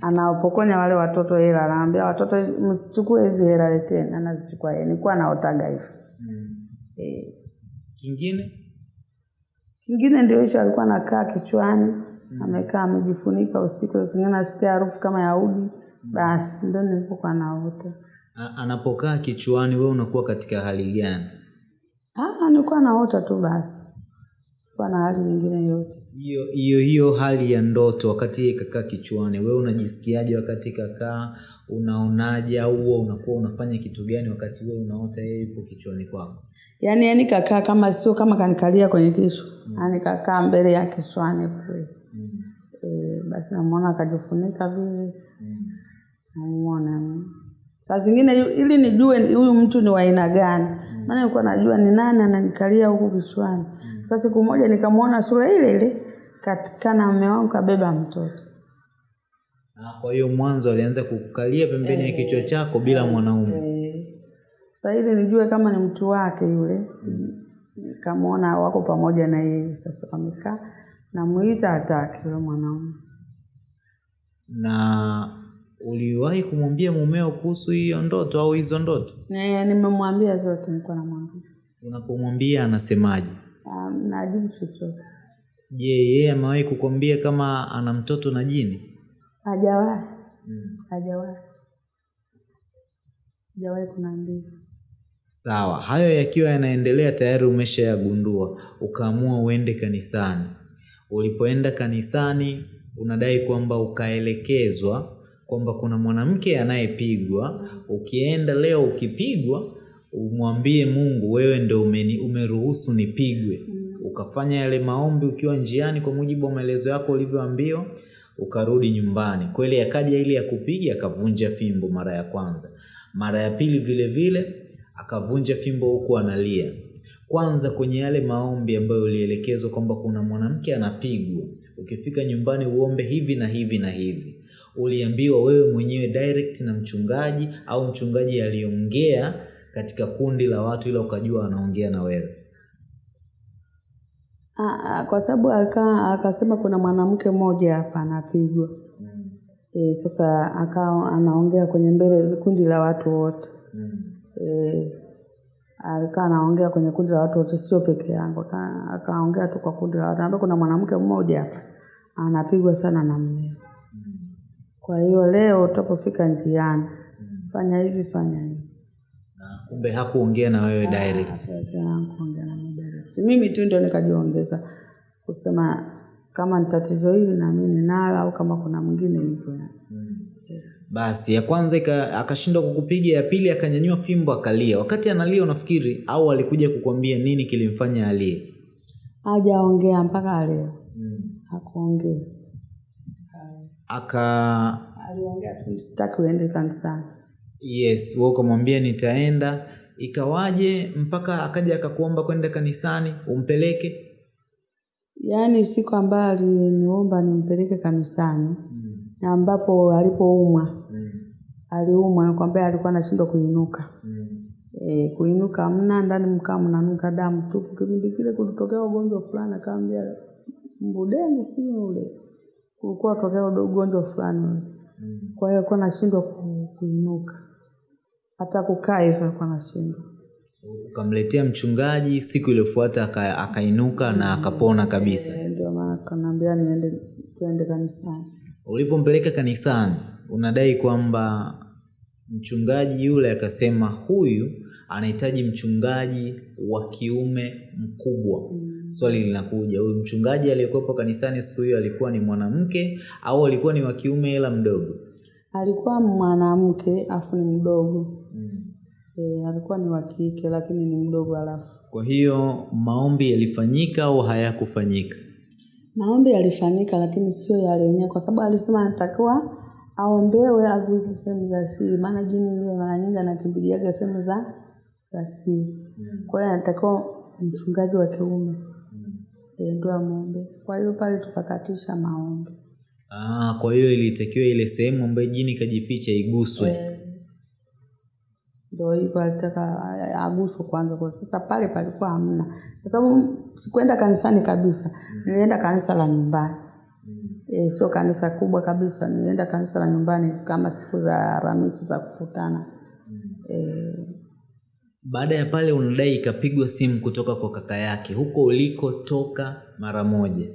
anawapokonya wale watoto hela anaambia watoto msichukue hizi hela leteni anazichukua yeye nilikuwa naotaga hivyo eh Kingine? Kingine ndio hicho alikuwa anakaa kichwani, Mm. amekaa amejifunika usiku, sasa zingine nasikia harufu kama ya udi, Mm. basi ndio nilivyokuwa naota. Anapokaa kichwani, wewe unakuwa katika hali gani? Ah, nilikuwa naota tu basi, kwa na hali nyingine yote. Hiyo hiyo hiyo hali ya ndoto wakati kakaa kichwani, wewe unajisikiaje wakati kakaa? Unaonaje au huwa unakuwa unafanya kitu gani wakati wewe unaota yeye yupo kichwani kwako? Yaani yani kakaa kama sio kama kanikalia kwenye kichwa, mm. yaani kakaa mbele ya kichwani kule. mm. Eh, basi namwona akajifunika vile, mm. namuona saa zingine ili nijue huyu mtu ni wa aina gani, maana nilikuwa najua ni nani ananikalia huku kichwani. Sasa siku moja nikamwona sura ile ile katika na mume wangu kabeba mtoto. Ah, Kwa hiyo mwanzo alianza kukalia pembeni ya kichwa chako bila mwanaume. Eh, Sasa ili nijue kama ni mtu wake yule, nikamwona wako pamoja na yeye. Sasa wamekaa, namuita hataki yule mwanaume. Na uliwahi kumwambia mumeo kuhusu hiyo ndoto au hizo ndoto? Ne- Nimemwambia zote, nilikuwa namwambia Unapomwambia anasemaje? um, najibu chochote, Je, yeye amewahi kukwambia kama ana mtoto na jini? hajawahi hajawahi hajawahi kunaambia Sawa, hayo yakiwa yanaendelea tayari umeshayagundua, ukaamua uende kanisani. Ulipoenda kanisani, unadai kwamba ukaelekezwa kwamba kuna mwanamke anayepigwa. Ukienda leo ukipigwa, umwambie Mungu, wewe ndo umeni, umeruhusu nipigwe. Ukafanya yale maombi ukiwa njiani kwa mujibu wa maelezo yako ulivyoambiwa, ukarudi nyumbani. Kweli akaja ili akupiga, akavunja fimbo mara ya kwanza. Mara ya pili vile vile akavunja fimbo huku analia. Kwanza kwenye yale maombi ambayo ulielekezwa kwamba kuna mwanamke anapigwa, ukifika nyumbani uombe hivi na hivi na hivi, uliambiwa wewe mwenyewe direct na mchungaji au mchungaji aliongea katika kundi la watu, ila ukajua anaongea na wewe? Ah, ah, kwa sababu akasema kuna mwanamke mmoja hapa anapigwa. E, sasa akawa anaongea kwenye mbele kundi la watu wote. E, alikaa anaongea kwenye kundi la watu wote, sio peke yangu. Akaongea tu kwa kundi la watu, kuna mwanamke mmoja hapa anapigwa sana na mmeo. Kwa hiyo leo utapofika njiani, fanya hivi, fanya hivi. Kumbe hakuongea na wewe direct. Hakuongea na mimi direct. Mimi tu ndio nikajiongeza kusema kama ni tatizo hili na mimi ninalo au kama kuna mwingine hivyo. Basi ya kwanza akashindwa kukupiga, ya pili akanyanyua fimbo akalia. Wakati analia, unafikiri au alikuja kukwambia nini kilimfanya alie? Hajaongea mpaka leo. Hakuongea. Aka Aliongea sitaki uende kanisani. yes, wewe ukamwambia nitaenda. Ikawaje mpaka akaja akakuomba kwenda kanisani umpeleke? Yaani siku ambayo aliniomba nimpeleke kanisani na ambapo alipoumwa aliumwa nakwambia alikuwa anashindwa kuinuka. E, kuinuka mna ndani mkaa mnanuka damu tupu. Kipindi kile kulitokea ugonjwa fulani, akaambia mbudeni, si ule kulikuwa tokea ugonjwa fulani mm. Kwa hiyo alikuwa anashindwa kuinuka, hata kukaa hivyo alikuwa anashindwa. Ukamletea mchungaji, siku iliyofuata aka, akainuka na akapona kabisa. Eh, Ndio maana kanaambia niende tuende kanisani. Ulipompeleka kanisani, unadai kwamba mchungaji yule akasema huyu anahitaji mchungaji wa kiume mkubwa. Swali linakuja, huyu mchungaji aliyekuwepo kanisani siku hiyo alikuwa ni mwanamke au alikuwa ni wa kiume ila mdogo? Alikuwa mwanamke afu ni mdogo. mm. E, alikuwa ni wa kike lakini ni mdogo alafu. Kwa hiyo maombi yalifanyika au hayakufanyika? Maombi yalifanyika lakini sio yale yenyewe kwa sababu alisema anatakiwa aombewe aguze sehemu za siri, maana jini ile mara nyingi anakimbiliaga sehemu za za siri. Kwa hiyo anatakiwa mchungaji wa kiume ndio amwombe. Kwa hiyo pale tukakatisha maombi. Ah, kwa hiyo ilitakiwa ile sehemu ambayo jini kajificha iguswe. Ndio hivyo alitaka aguswe kwanza, kwa sasa pale palikuwa hamna, kwa sababu sikuenda kanisani kabisa, nilienda kanisa la nyumbani. E, sio kanisa kubwa kabisa, nilienda kanisa la nyumbani kama siku za Alhamisi za kukutana. E, Baada ya pale unadai ikapigwa simu kutoka kwa kaka yake huko ulikotoka mara moja.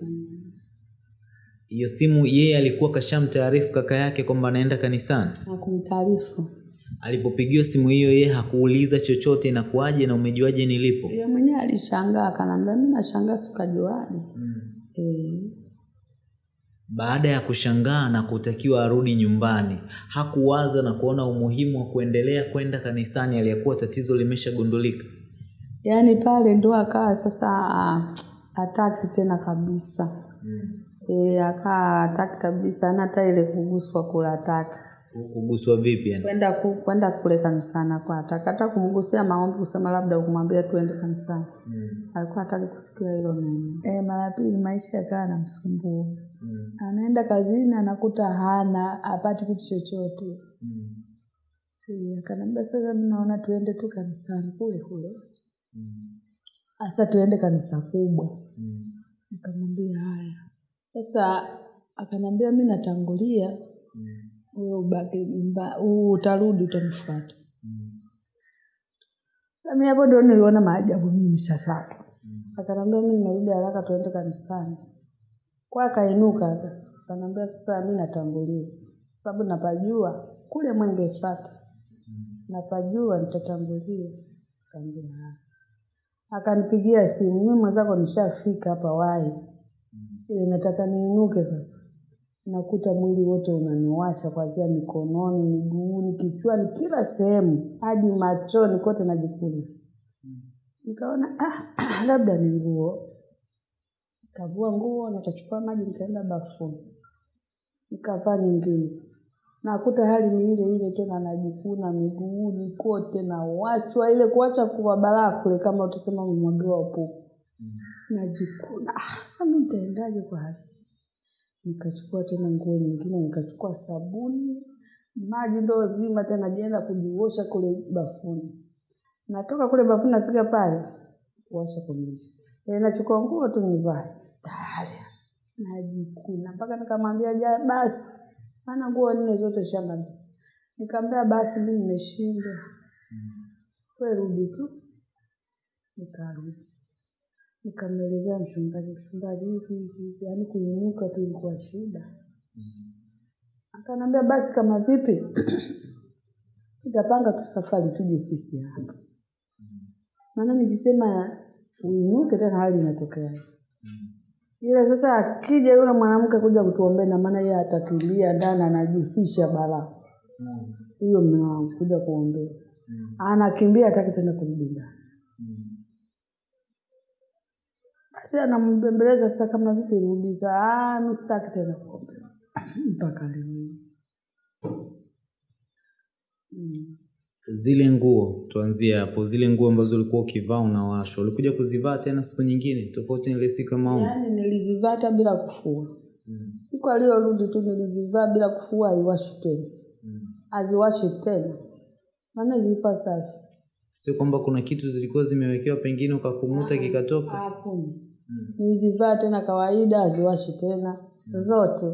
Hiyo simu yeye alikuwa kashamtaarifu kaka yake kwamba anaenda kanisani. Hakumtaarifu. Alipopigiwa simu hiyo, yeye hakuuliza chochote, inakuwaje na umejuaje nilipo? yeye mwenyewe alishangaa, akaniambia mimi nashangaa, sikajuaje. Eh, Baada ya kushangaa na kutakiwa arudi nyumbani, hakuwaza na kuona umuhimu wa kuendelea kwenda kanisani aliyekuwa tatizo limeshagundulika. yaani pale ndo akawa sasa ah, hataki tena kabisa. E, akaa hataki kabisa, hana hata ile kuguswa kula hataki. Kuguswa vipi yani? kwenda ku, kwenda kule kanisani kwa atakata kumgusia maombi kusema labda kumwambia tuende kanisani. Mm. alikuwa hataki kusikia hilo neno. E, mara pili maisha yakawa anamsumbua anaenda kazini anakuta hana apati kitu chochote. Eh, akaniambia sasa naona tuende tu kanisani kule kule. Hasa tuende kanisa kubwa. Mm. nikamwambia haya. Sasa akanambia mi natangulia wewe ubaki nyumba utarudi utanifuata. Sasa mimi hapo ndo niliona maajabu mimi sasa akanambia mimi narudi haraka tuende kanisani. Kwa akainuka aka kanambia sasa mimi natangulia. Sababu napajua kule mwengefata. Napajua nitatangulia. Kambia akanipigia simu mi mwenzako nishafika hapa wai. Ile nataka niinuke sasa nakuta mwili wote unaniwasha kuanzia mikononi miguuni kichwani kila sehemu hadi machoni kote najikuna nikaona ah, labda ni nguo. Nikavua nguo nikachukua maji nikaenda bafuni. Nikavaa nyingine. Nakuta hali ni ile ile tena najikuna miguuni kote nawachwa. Ile kuacha kuwa balaa kule kama utasema mwagiwa upupu najikuna. Ah, sasa mi nitaendaje kwa hali nikachukua tena nguo nyingine nikachukua sabuni. Maji ndo zima tena jienda kujiosha kule bafuni. Natoka kule bafuni nafika pale kuosha kumisha e, nachukua nguo tu nivae. Tayari najikuna. Mpaka nikamwambia ja basi. Maana nguo nne zote shamba nikamwambia basi mimi nimeshindwa. We rudi tu nikarudi nikamwelezea mchungaji mchungaji hivi yaani kuinuka tu ilikuwa shida. Akaniambia basi kama vipi? Tutapanga tu safari tuje sisi hapa. Maana nikisema uinuke tena hali inatokea. Ila sasa akija yule mwanamke kuja kutuombea na maana yeye atakimbia ndani anajifisha balaa. Huyo mume wangu kuja kuombea. Anakimbia hataki tena kurudi ndani basi anambembeleza sasa kama vipi rudi "Ah, mi sitaki tena pombe mpaka leo mm. Zile nguo, tuanzie hapo, zile nguo ambazo ulikuwa ukivaa unawashwa, ulikuja kuzivaa tena siku nyingine tofauti na ile siku ya maombi? yaani nilizivaa hata bila kufua Mm. siku aliyorudi tu nilizivaa bila kufua aiwashi tena Mm. aziwashi tena maana zilikuwa safi Sio kwamba kuna kitu zilikuwa zimewekewa pengine ukakumuta kikatoka. hakuna nilizivaa tena kawaida aziwashi tena mm. zote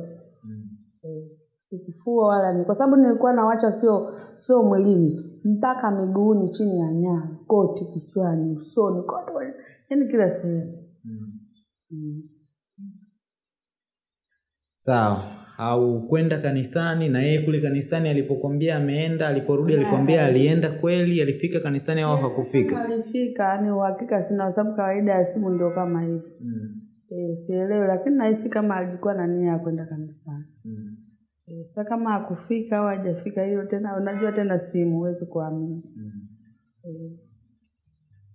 mm. E, sikufua wala ni kwa sababu nilikuwa nawacha sio sio mwilini tu mpaka miguuni chini ya nyaa, koti kichwani usoni kote yaani kila sehemu mm. Sawa. Au kwenda kanisani na yeye kule kanisani alipokwambia ameenda, aliporudi alikwambia alienda kweli, alifika kanisani au hakufika? alifika ni uhakika sina kwa sababu kawaida ya simu ndio kama hivi Mm. e, sielewi lakini nahisi kama alikuwa na nia ya kwenda kanisani Mm. e, sa kama akufika au hajafika hiyo tena unajua tena simu huwezi kuamini Mm. e,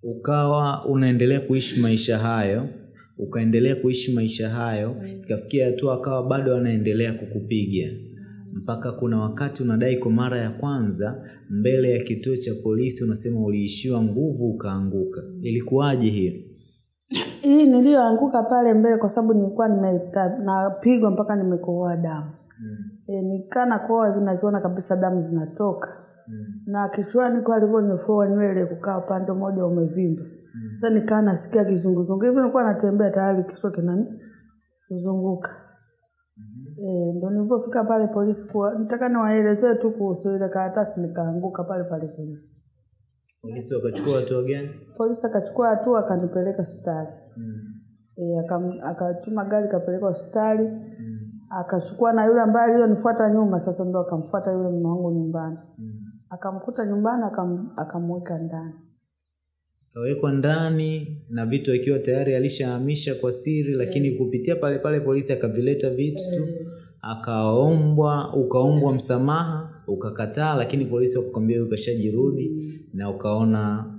Ukawa unaendelea kuishi maisha hayo, ukaendelea kuishi maisha hayo, ikafikia hatua akawa bado anaendelea kukupiga mpaka kuna wakati unadai kwa mara ya kwanza mbele ya kituo cha polisi unasema uliishiwa nguvu ukaanguka. Ilikuwaje hiyo? hii niliyoanguka pale mbele kwa sababu nilikuwa napigwa mpaka nimekohoa damu Mm. e, nikana koa hivi naziona kabisa damu zinatoka Mm. na kichwani kwa alivyonyofoa nywele kukaa upande mmoja umevimba sasa nikaa nasikia kizunguzungu. Hivi nilikuwa natembea tayari kichwa kinani kuzunguka. E, ndo nilivyofika pale polisi kuwa nitaka niwaelezee tu kuhusu ile karatasi nikaanguka pale pale polisi. Polisi wakachukua hatua gani? polisi akachukua hatua akanipeleka hospitali. Mm. e, akatuma gari kapeleka hospitali. Mm. akachukua na yule ambaye aliyonifuata nyuma sasa ndo akamfuata yule mume wangu nyumbani. Mm. akamkuta nyumbani akamweka ndani Kawekwa ndani na vitu akiwa tayari alishahamisha kwa siri, lakini kupitia pale pale polisi akavileta vitu tu, akaombwa, ukaombwa msamaha, ukakataa, lakini polisi wakakwambia ukashajirudi, na ukaona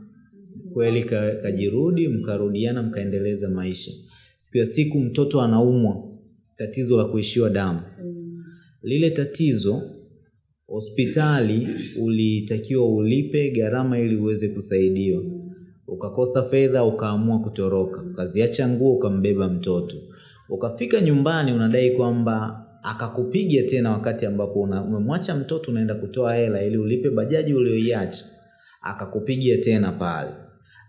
kweli ka, kajirudi, mkarudiana, mkaendeleza maisha. Siku ya siku mtoto anaumwa, tatizo la kuishiwa damu. Lile tatizo hospitali ulitakiwa ulipe gharama ili uweze kusaidiwa. Ukakosa fedha, ukaamua kutoroka, ukaziacha nguo, ukambeba mtoto. Ukafika nyumbani, unadai kwamba akakupiga tena wakati ambapo umemwacha mtoto, unaenda kutoa hela ili ulipe bajaji ulioiacha. Akakupiga tena pale.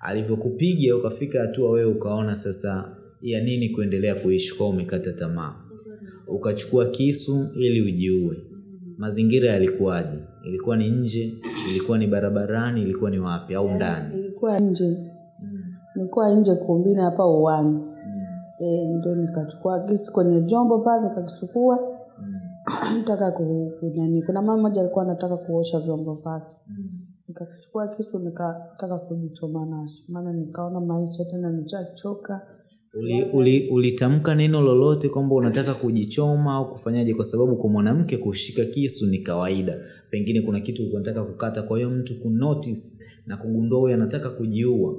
Alivyokupiga ukafika hatua wewe ukaona sasa ya nini kuendelea kuishi, kwa umekata tamaa ukachukua kisu ili ujiue. Mazingira yalikuwaje? Ilikuwa ni nje? Ilikuwa ni barabarani? Ilikuwa ni wapi au ndani? Nilikuwa nje nilikuwa nje kumbini hapa uwani Mm. e, ndo nikachukua kisu kwenye vyombo pale nikakichukua Mm. nitaka ku- kunani kuna mama mmoja alikuwa anataka kuosha vyombo vyake Mm. nikakichukua kisu nikataka kujichoma nacho maana nikaona maisha tena nishachoka Uli, uli, ulitamka neno lolote kwamba unataka kujichoma au kufanyaje? Kwa sababu kwa mwanamke kushika kisu ni kawaida, pengine kuna kitu ulikuwa unataka kukata. Kwa hiyo mtu kunotice na kugundua huyu anataka kujiua,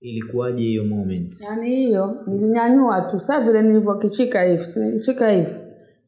ilikuwaje hiyo moment? yaani hiyo nilinyanyua tu saa vile nilivyokichika hivi nilichika hivi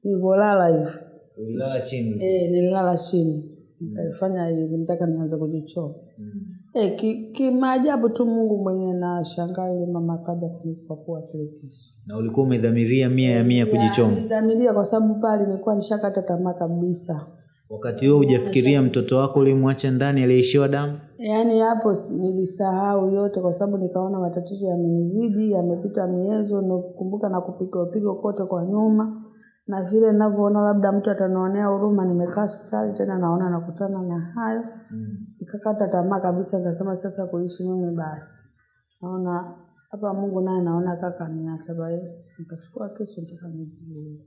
nilivyolala hivi Ulilala chini? e, nililala chini nikaifanya hivi nitaka nianze kujichoa Mm. e, ki- kimaajabu tu mungu mwenyewe na shangaa yule mama kaja kunipapua kile kisu Na ulikuwa umedhamiria mia ya mia kujichoma? nidhamiria kwa sababu pale nilikuwa nishakata tamaa kabisa Wakati huo hujafikiria mtoto wako ulimwacha ndani aliyeishiwa damu? yaani hapo nilisahau yote kwa sababu nikaona matatizo yamenizidi yamepita miezo nakumbuka na kupiga pigo kote kwa nyuma na vile ninavyoona labda mtu atanionea huruma nimekaa hospitali tena naona nakutana na hayo Mm. nikakata tamaa kabisa nikasema sasa kuishi mimi basi naona hapa mungu naye naona kaka niacha bae nikachukua kisu nitaka nijiue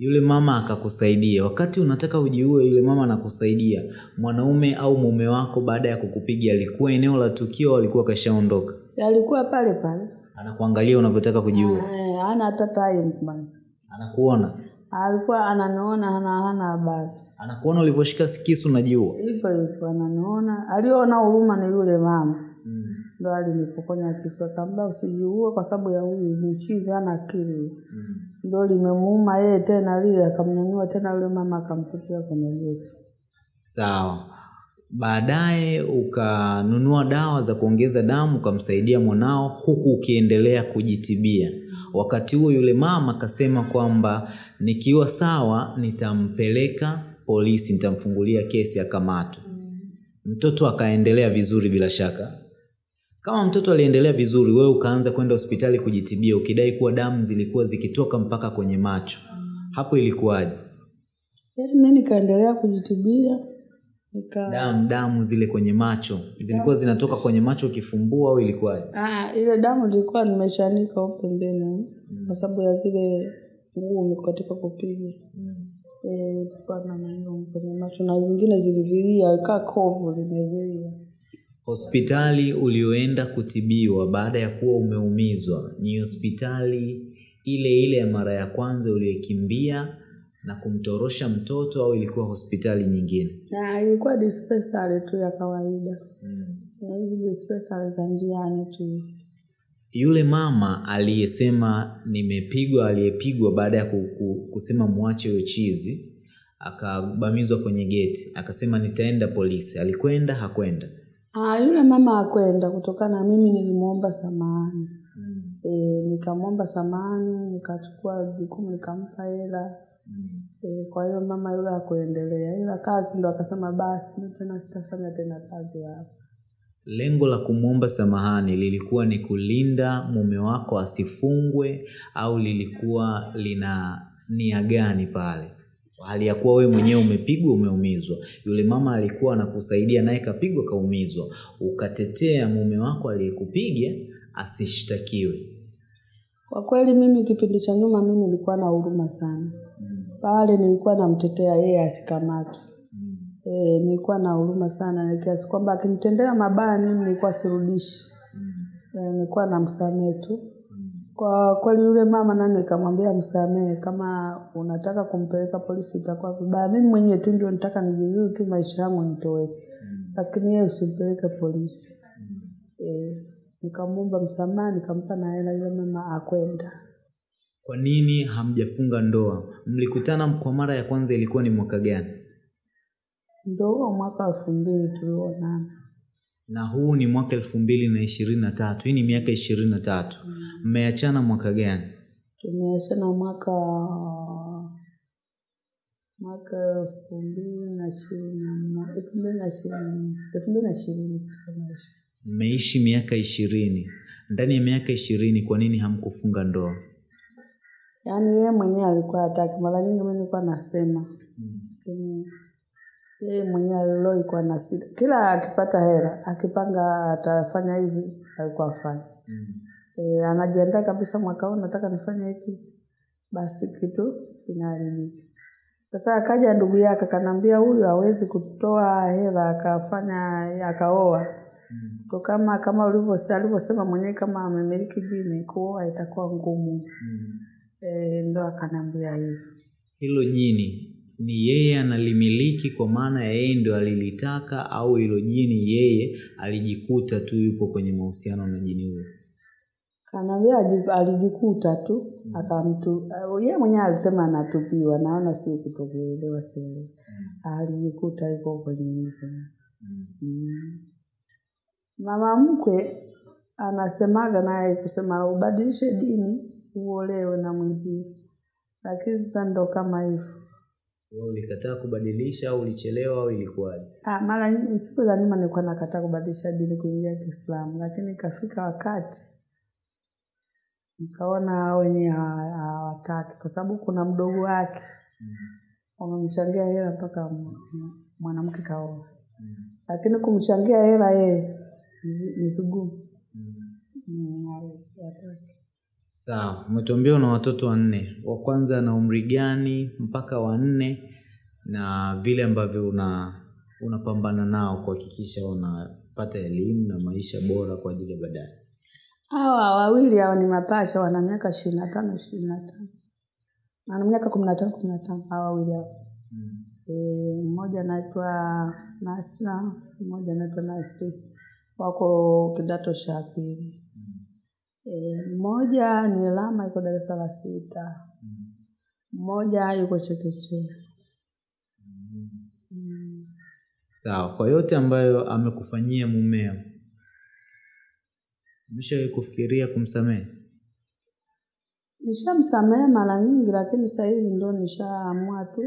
Yule mama akakusaidia. Wakati unataka ujiue, yule mama anakusaidia. Mwanaume au mume wako baada ya kukupiga alikuwa eneo la tukio, alikuwa kashaondoka? alikuwa pale pale Anakuangalia unavyotaka kujiua, Eh, hana hata time kwanza anakuona, alikuwa ananiona hana hana habari anakuona ulivyoshika kisu unajiua. hivyo hivyo ananiona aliona huruma ni yule mama. Ndo alinipokonya kisu akaambia usijiue kwa sababu ya huyu mchizi ana akili Mm. ndo limemuuma yeye tena lile akamnyanyua tena yule mama akamtupia kwenye geti Sawa. Baadaye ukanunua dawa za kuongeza damu ukamsaidia mwanao huku ukiendelea kujitibia. Wakati huo yule mama akasema kwamba nikiwa sawa nitampeleka polisi, nitamfungulia kesi ya kamatu Mtoto akaendelea vizuri bila shaka. Kama mtoto aliendelea vizuri, wewe ukaanza kwenda hospitali kujitibia ukidai kuwa damu zilikuwa zikitoka mpaka kwenye macho. Hapo ilikuwaje? Yaani mi nikaendelea kujitibia nika damu damu zile kwenye macho. Zilikuwa zinatoka kwenye macho ukifumbua au ilikuwaje? Ah, ile damu ilikuwa nimeshanika huko pembeni kwa sababu ya zile ngumu katika kupiga. Eh, ilikuwa na maneno kwenye macho na zingine zilivilia kaa kovu limevilia hospitali ulioenda kutibiwa baada ya kuwa umeumizwa ni hospitali ile ile ya mara ya kwanza uliyokimbia na kumtorosha mtoto au ilikuwa hospitali nyingine? Na ilikuwa dispensary tu ya kawaida. Hizi dispensary za njiani tu. Hizi yule mama aliyesema nimepigwa aliyepigwa baada ya ku, ku, kusema mwache huyo chizi akabamizwa kwenye geti akasema nitaenda polisi. Alikwenda hakwenda Ah, yule mama akwenda kutokana na mimi nilimwomba samahani. E, nikamwomba samahani, nikachukua jukumu nikampa hela. Mm. E, kwa hiyo mama yule hakuendelea, ila kazi ndo akasema basi mimi tena sitafanya tena kazi hapa. lengo la kumwomba samahani lilikuwa ni kulinda mume wako asifungwe au lilikuwa lina nia gani pale hali ya kuwa wewe mwenyewe umepigwa umeumizwa yule mama alikuwa anakusaidia naye kapigwa kaumizwa ukatetea mume wako aliyekupiga asishtakiwe Kwa kweli mimi kipindi cha nyuma mimi nilikuwa na huruma sana. Pale nilikuwa namtetea yeye asikamatwe. E, nilikuwa na huruma sana kiasi kwamba akinitendea mabaya mimi nilikuwa sirudishi. E, nilikuwa namsamehe tu. Kwa kweli yule mama nani nikamwambia msamehe, kama unataka kumpeleka polisi itakuwa vibaya. Mimi mwenyewe tu ndio nataka nijizuru tu maisha yangu nitoweke, lakini yeye usimpeleke polisi. E, nikamwomba msamaha, nikampa na hela, yule mama akwenda. kwa nini hamjafunga ndoa mlikutana kwa mara ya kwanza ilikuwa ni mwaka gani Ndio huo mwaka elfu mbili tulionana. Na huu ni mwaka elfu mbili na ishirini na tatu. Hii ni miaka ishirini na tatu. Mmeachana mwaka gani? Tumeachana mwaka mwaka elfu mbili na ishirini elfu mbili na ishirini mmeishi miaka ishirini. Ndani ya miaka ishirini kwa nini hamkufunga ndoa? Yaani yeye mwenyewe alikuwa hataki. Mara nyingi mi nilikuwa nasema, lakini yeye mwenyewe alilo kwa na sita. Kila akipata hela akipanga atafanya hivi, alikuwa afanya mm. e, anajiandaa kabisa, mwaka huu nataka nifanye hiki, basi kitu kinaharibika. Sasa akaja ndugu yake akanambia, huyu hawezi kutoa hela akafanya akaoa kwa kama kama alivyosema mwenyewe, kama amemiliki jini, kuoa itakuwa ngumu. mm. E, ndo akanambia hivyo. hilo jini ni yeye analimiliki kwa maana ya yeye ndio alilitaka au hilo jini yeye alijikuta tu yupo kwenye mahusiano na jini huyo Kanaambia alijikuta tu mm. akamtu, yeye mwenyewe alisema anatupiwa, naona si kutokuelewa, sielewi. Alijikuta yuko kwenye hivyo. Mm. Mama mkwe anasemaga naye kusema ubadilishe dini uolewe na mwenzio, lakini sasa ndo kama hivyo. Ulikataa kubadilisha au ulichelewa au ilikuwaje? Ah, mara siku za nyuma nilikuwa nakataa kubadilisha dini kuingia Kiislamu, lakini ikafika wakati nikaona wenye wenyewe hawataki, kwa sababu kuna mdogo wake. Wamemchangia hela mpaka mwanamke kaoa, lakini kumchangia hela yeye ni- ni vigumu. Mm, mm, hataki. Sawa umetuambia una watoto wanne. Wa kwanza ana umri gani mpaka wanne na vile ambavyo una unapambana nao kuhakikisha wanapata elimu na maisha bora kwa ajili ya baadaye. Hawa wawili hawa ni mapacha, wana miaka ishirini na tano ishirini na tano. Ana miaka kumi na tano kumi na tano hawa wawili hawa. Eh, mmoja anaitwa Nasra, mmoja anaitwa Nasi, wako kidato cha pili. Eh, mmoja ni Lama, yuko darasa la sita, mmoja yuko chekechea. Mm. sawa kwa yote ambayo amekufanyia mumeo umeshawahi kufikiria kumsamehe Nishamsamehe mara nyingi, lakini sasa hivi ndo nishaamua tu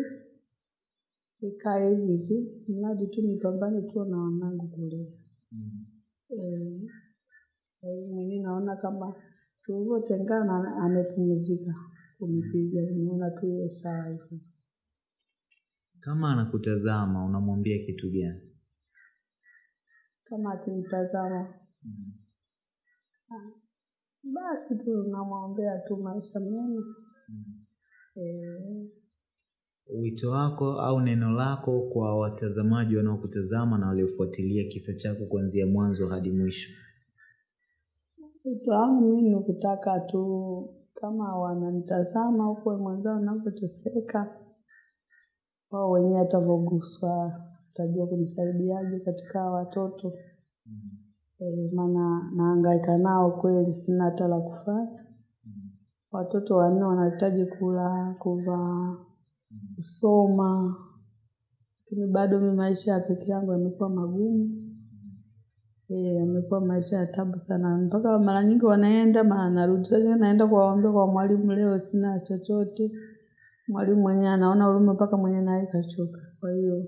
ikae hivi hivi, mradi tu nipambane tu na wanangu kule. Eh, Sasa hiyo mwenyewe naona kama tulivyotengana amepumzika kunipiga, nimeona tu iwe sawa hivyo. Kama anakutazama unamwambia kitu gani? Kama akinitazama basi tu namwombea tu maisha mema. e. Wito wako au neno lako kwa watazamaji wanaokutazama na waliofuatilia kisa chako kuanzia mwanzo hadi mwisho. Wito wangu mimi ni kutaka tu kama wananitazama huko mwenzao napoteseka, wao wenyewe atavoguswa watajua kunisaidiaje katika hawa watoto eh, maana nahangaika nao kweli, sina hata la kufanya. Watoto wanne wanahitaji kula, kuvaa, kusoma, lakini bado mi maisha ya peke yangu yamekuwa magumu. Eh, yamekuwa maisha ya tabu sana, mpaka mara nyingi wanaenda mara narudi. Sasa naenda kuwaambia kwa mwalimu, leo sina chochote. Mwalimu mwenyewe anaona huruma mpaka mwenye naye kachoka. Kwa hiyo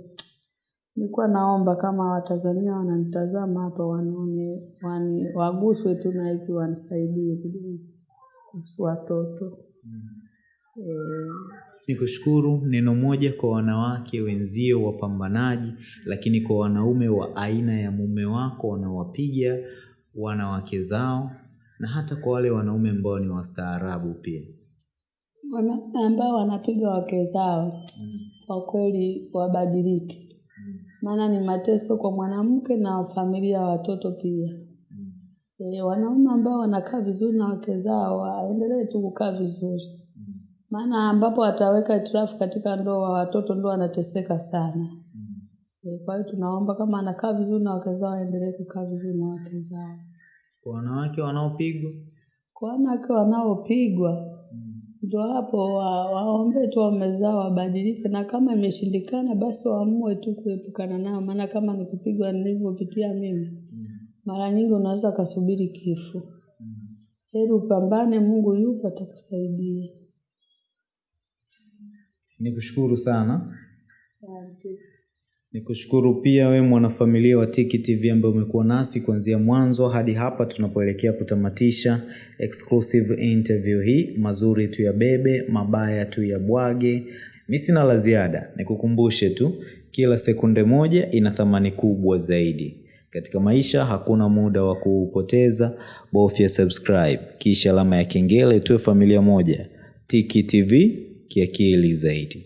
nilikuwa naomba kama Watanzania wananitazama hapa, wanione, wani, waguswe tu na hiki, wanisaidie kidogo kuhusu watoto eh, Nikushukuru. Neno moja kwa wanawake wenzio wapambanaji, lakini kwa wanaume wa aina ya mume wako wanaowapiga wanawake zao, na hata kwa wale wanaume ambao ni wastaarabu pia. wanaume ambao wanapiga wake zao kwa kweli wabadilike, maana ni mateso kwa mwanamke na familia ya watoto pia. E, wanaume ambao wanakaa vizuri na wake zao waendelee tu kukaa vizuri, maana ambapo ataweka itirafu katika ndoa, watoto ndo wanateseka sana. mm. E, kwa hiyo tunaomba kama anakaa vizuri na wake zao waendelee kukaa vizuri na wake zao. Kwa wanawake wanaopigwa Kwa wanawake wanaopigwa ndio hapo wa, waombe tu waume zao wabadilike, na kama imeshindikana basi waamue tu kuepukana nao, maana kama ni kupigwa nilivyopitia mimi, mm. mara nyingi unaweza kasubiri kifo. mm. Heri upambane, Mungu yupo atakusaidia. Nikushukuru sana. Asante. Nikushukuru pia we mwanafamilia wa Tiki TV ambaye umekuwa nasi kuanzia mwanzo hadi hapa tunapoelekea kutamatisha exclusive interview hii. Mazuri tu ya bebe, mabaya tu ya bwage. Mi sina la ziada, nikukumbushe tu, kila sekunde moja ina thamani kubwa zaidi. Katika maisha hakuna muda wa kuupoteza, bofya subscribe kisha alama ya kengele, tuwe familia moja. Tiki TV kiakili zaidi.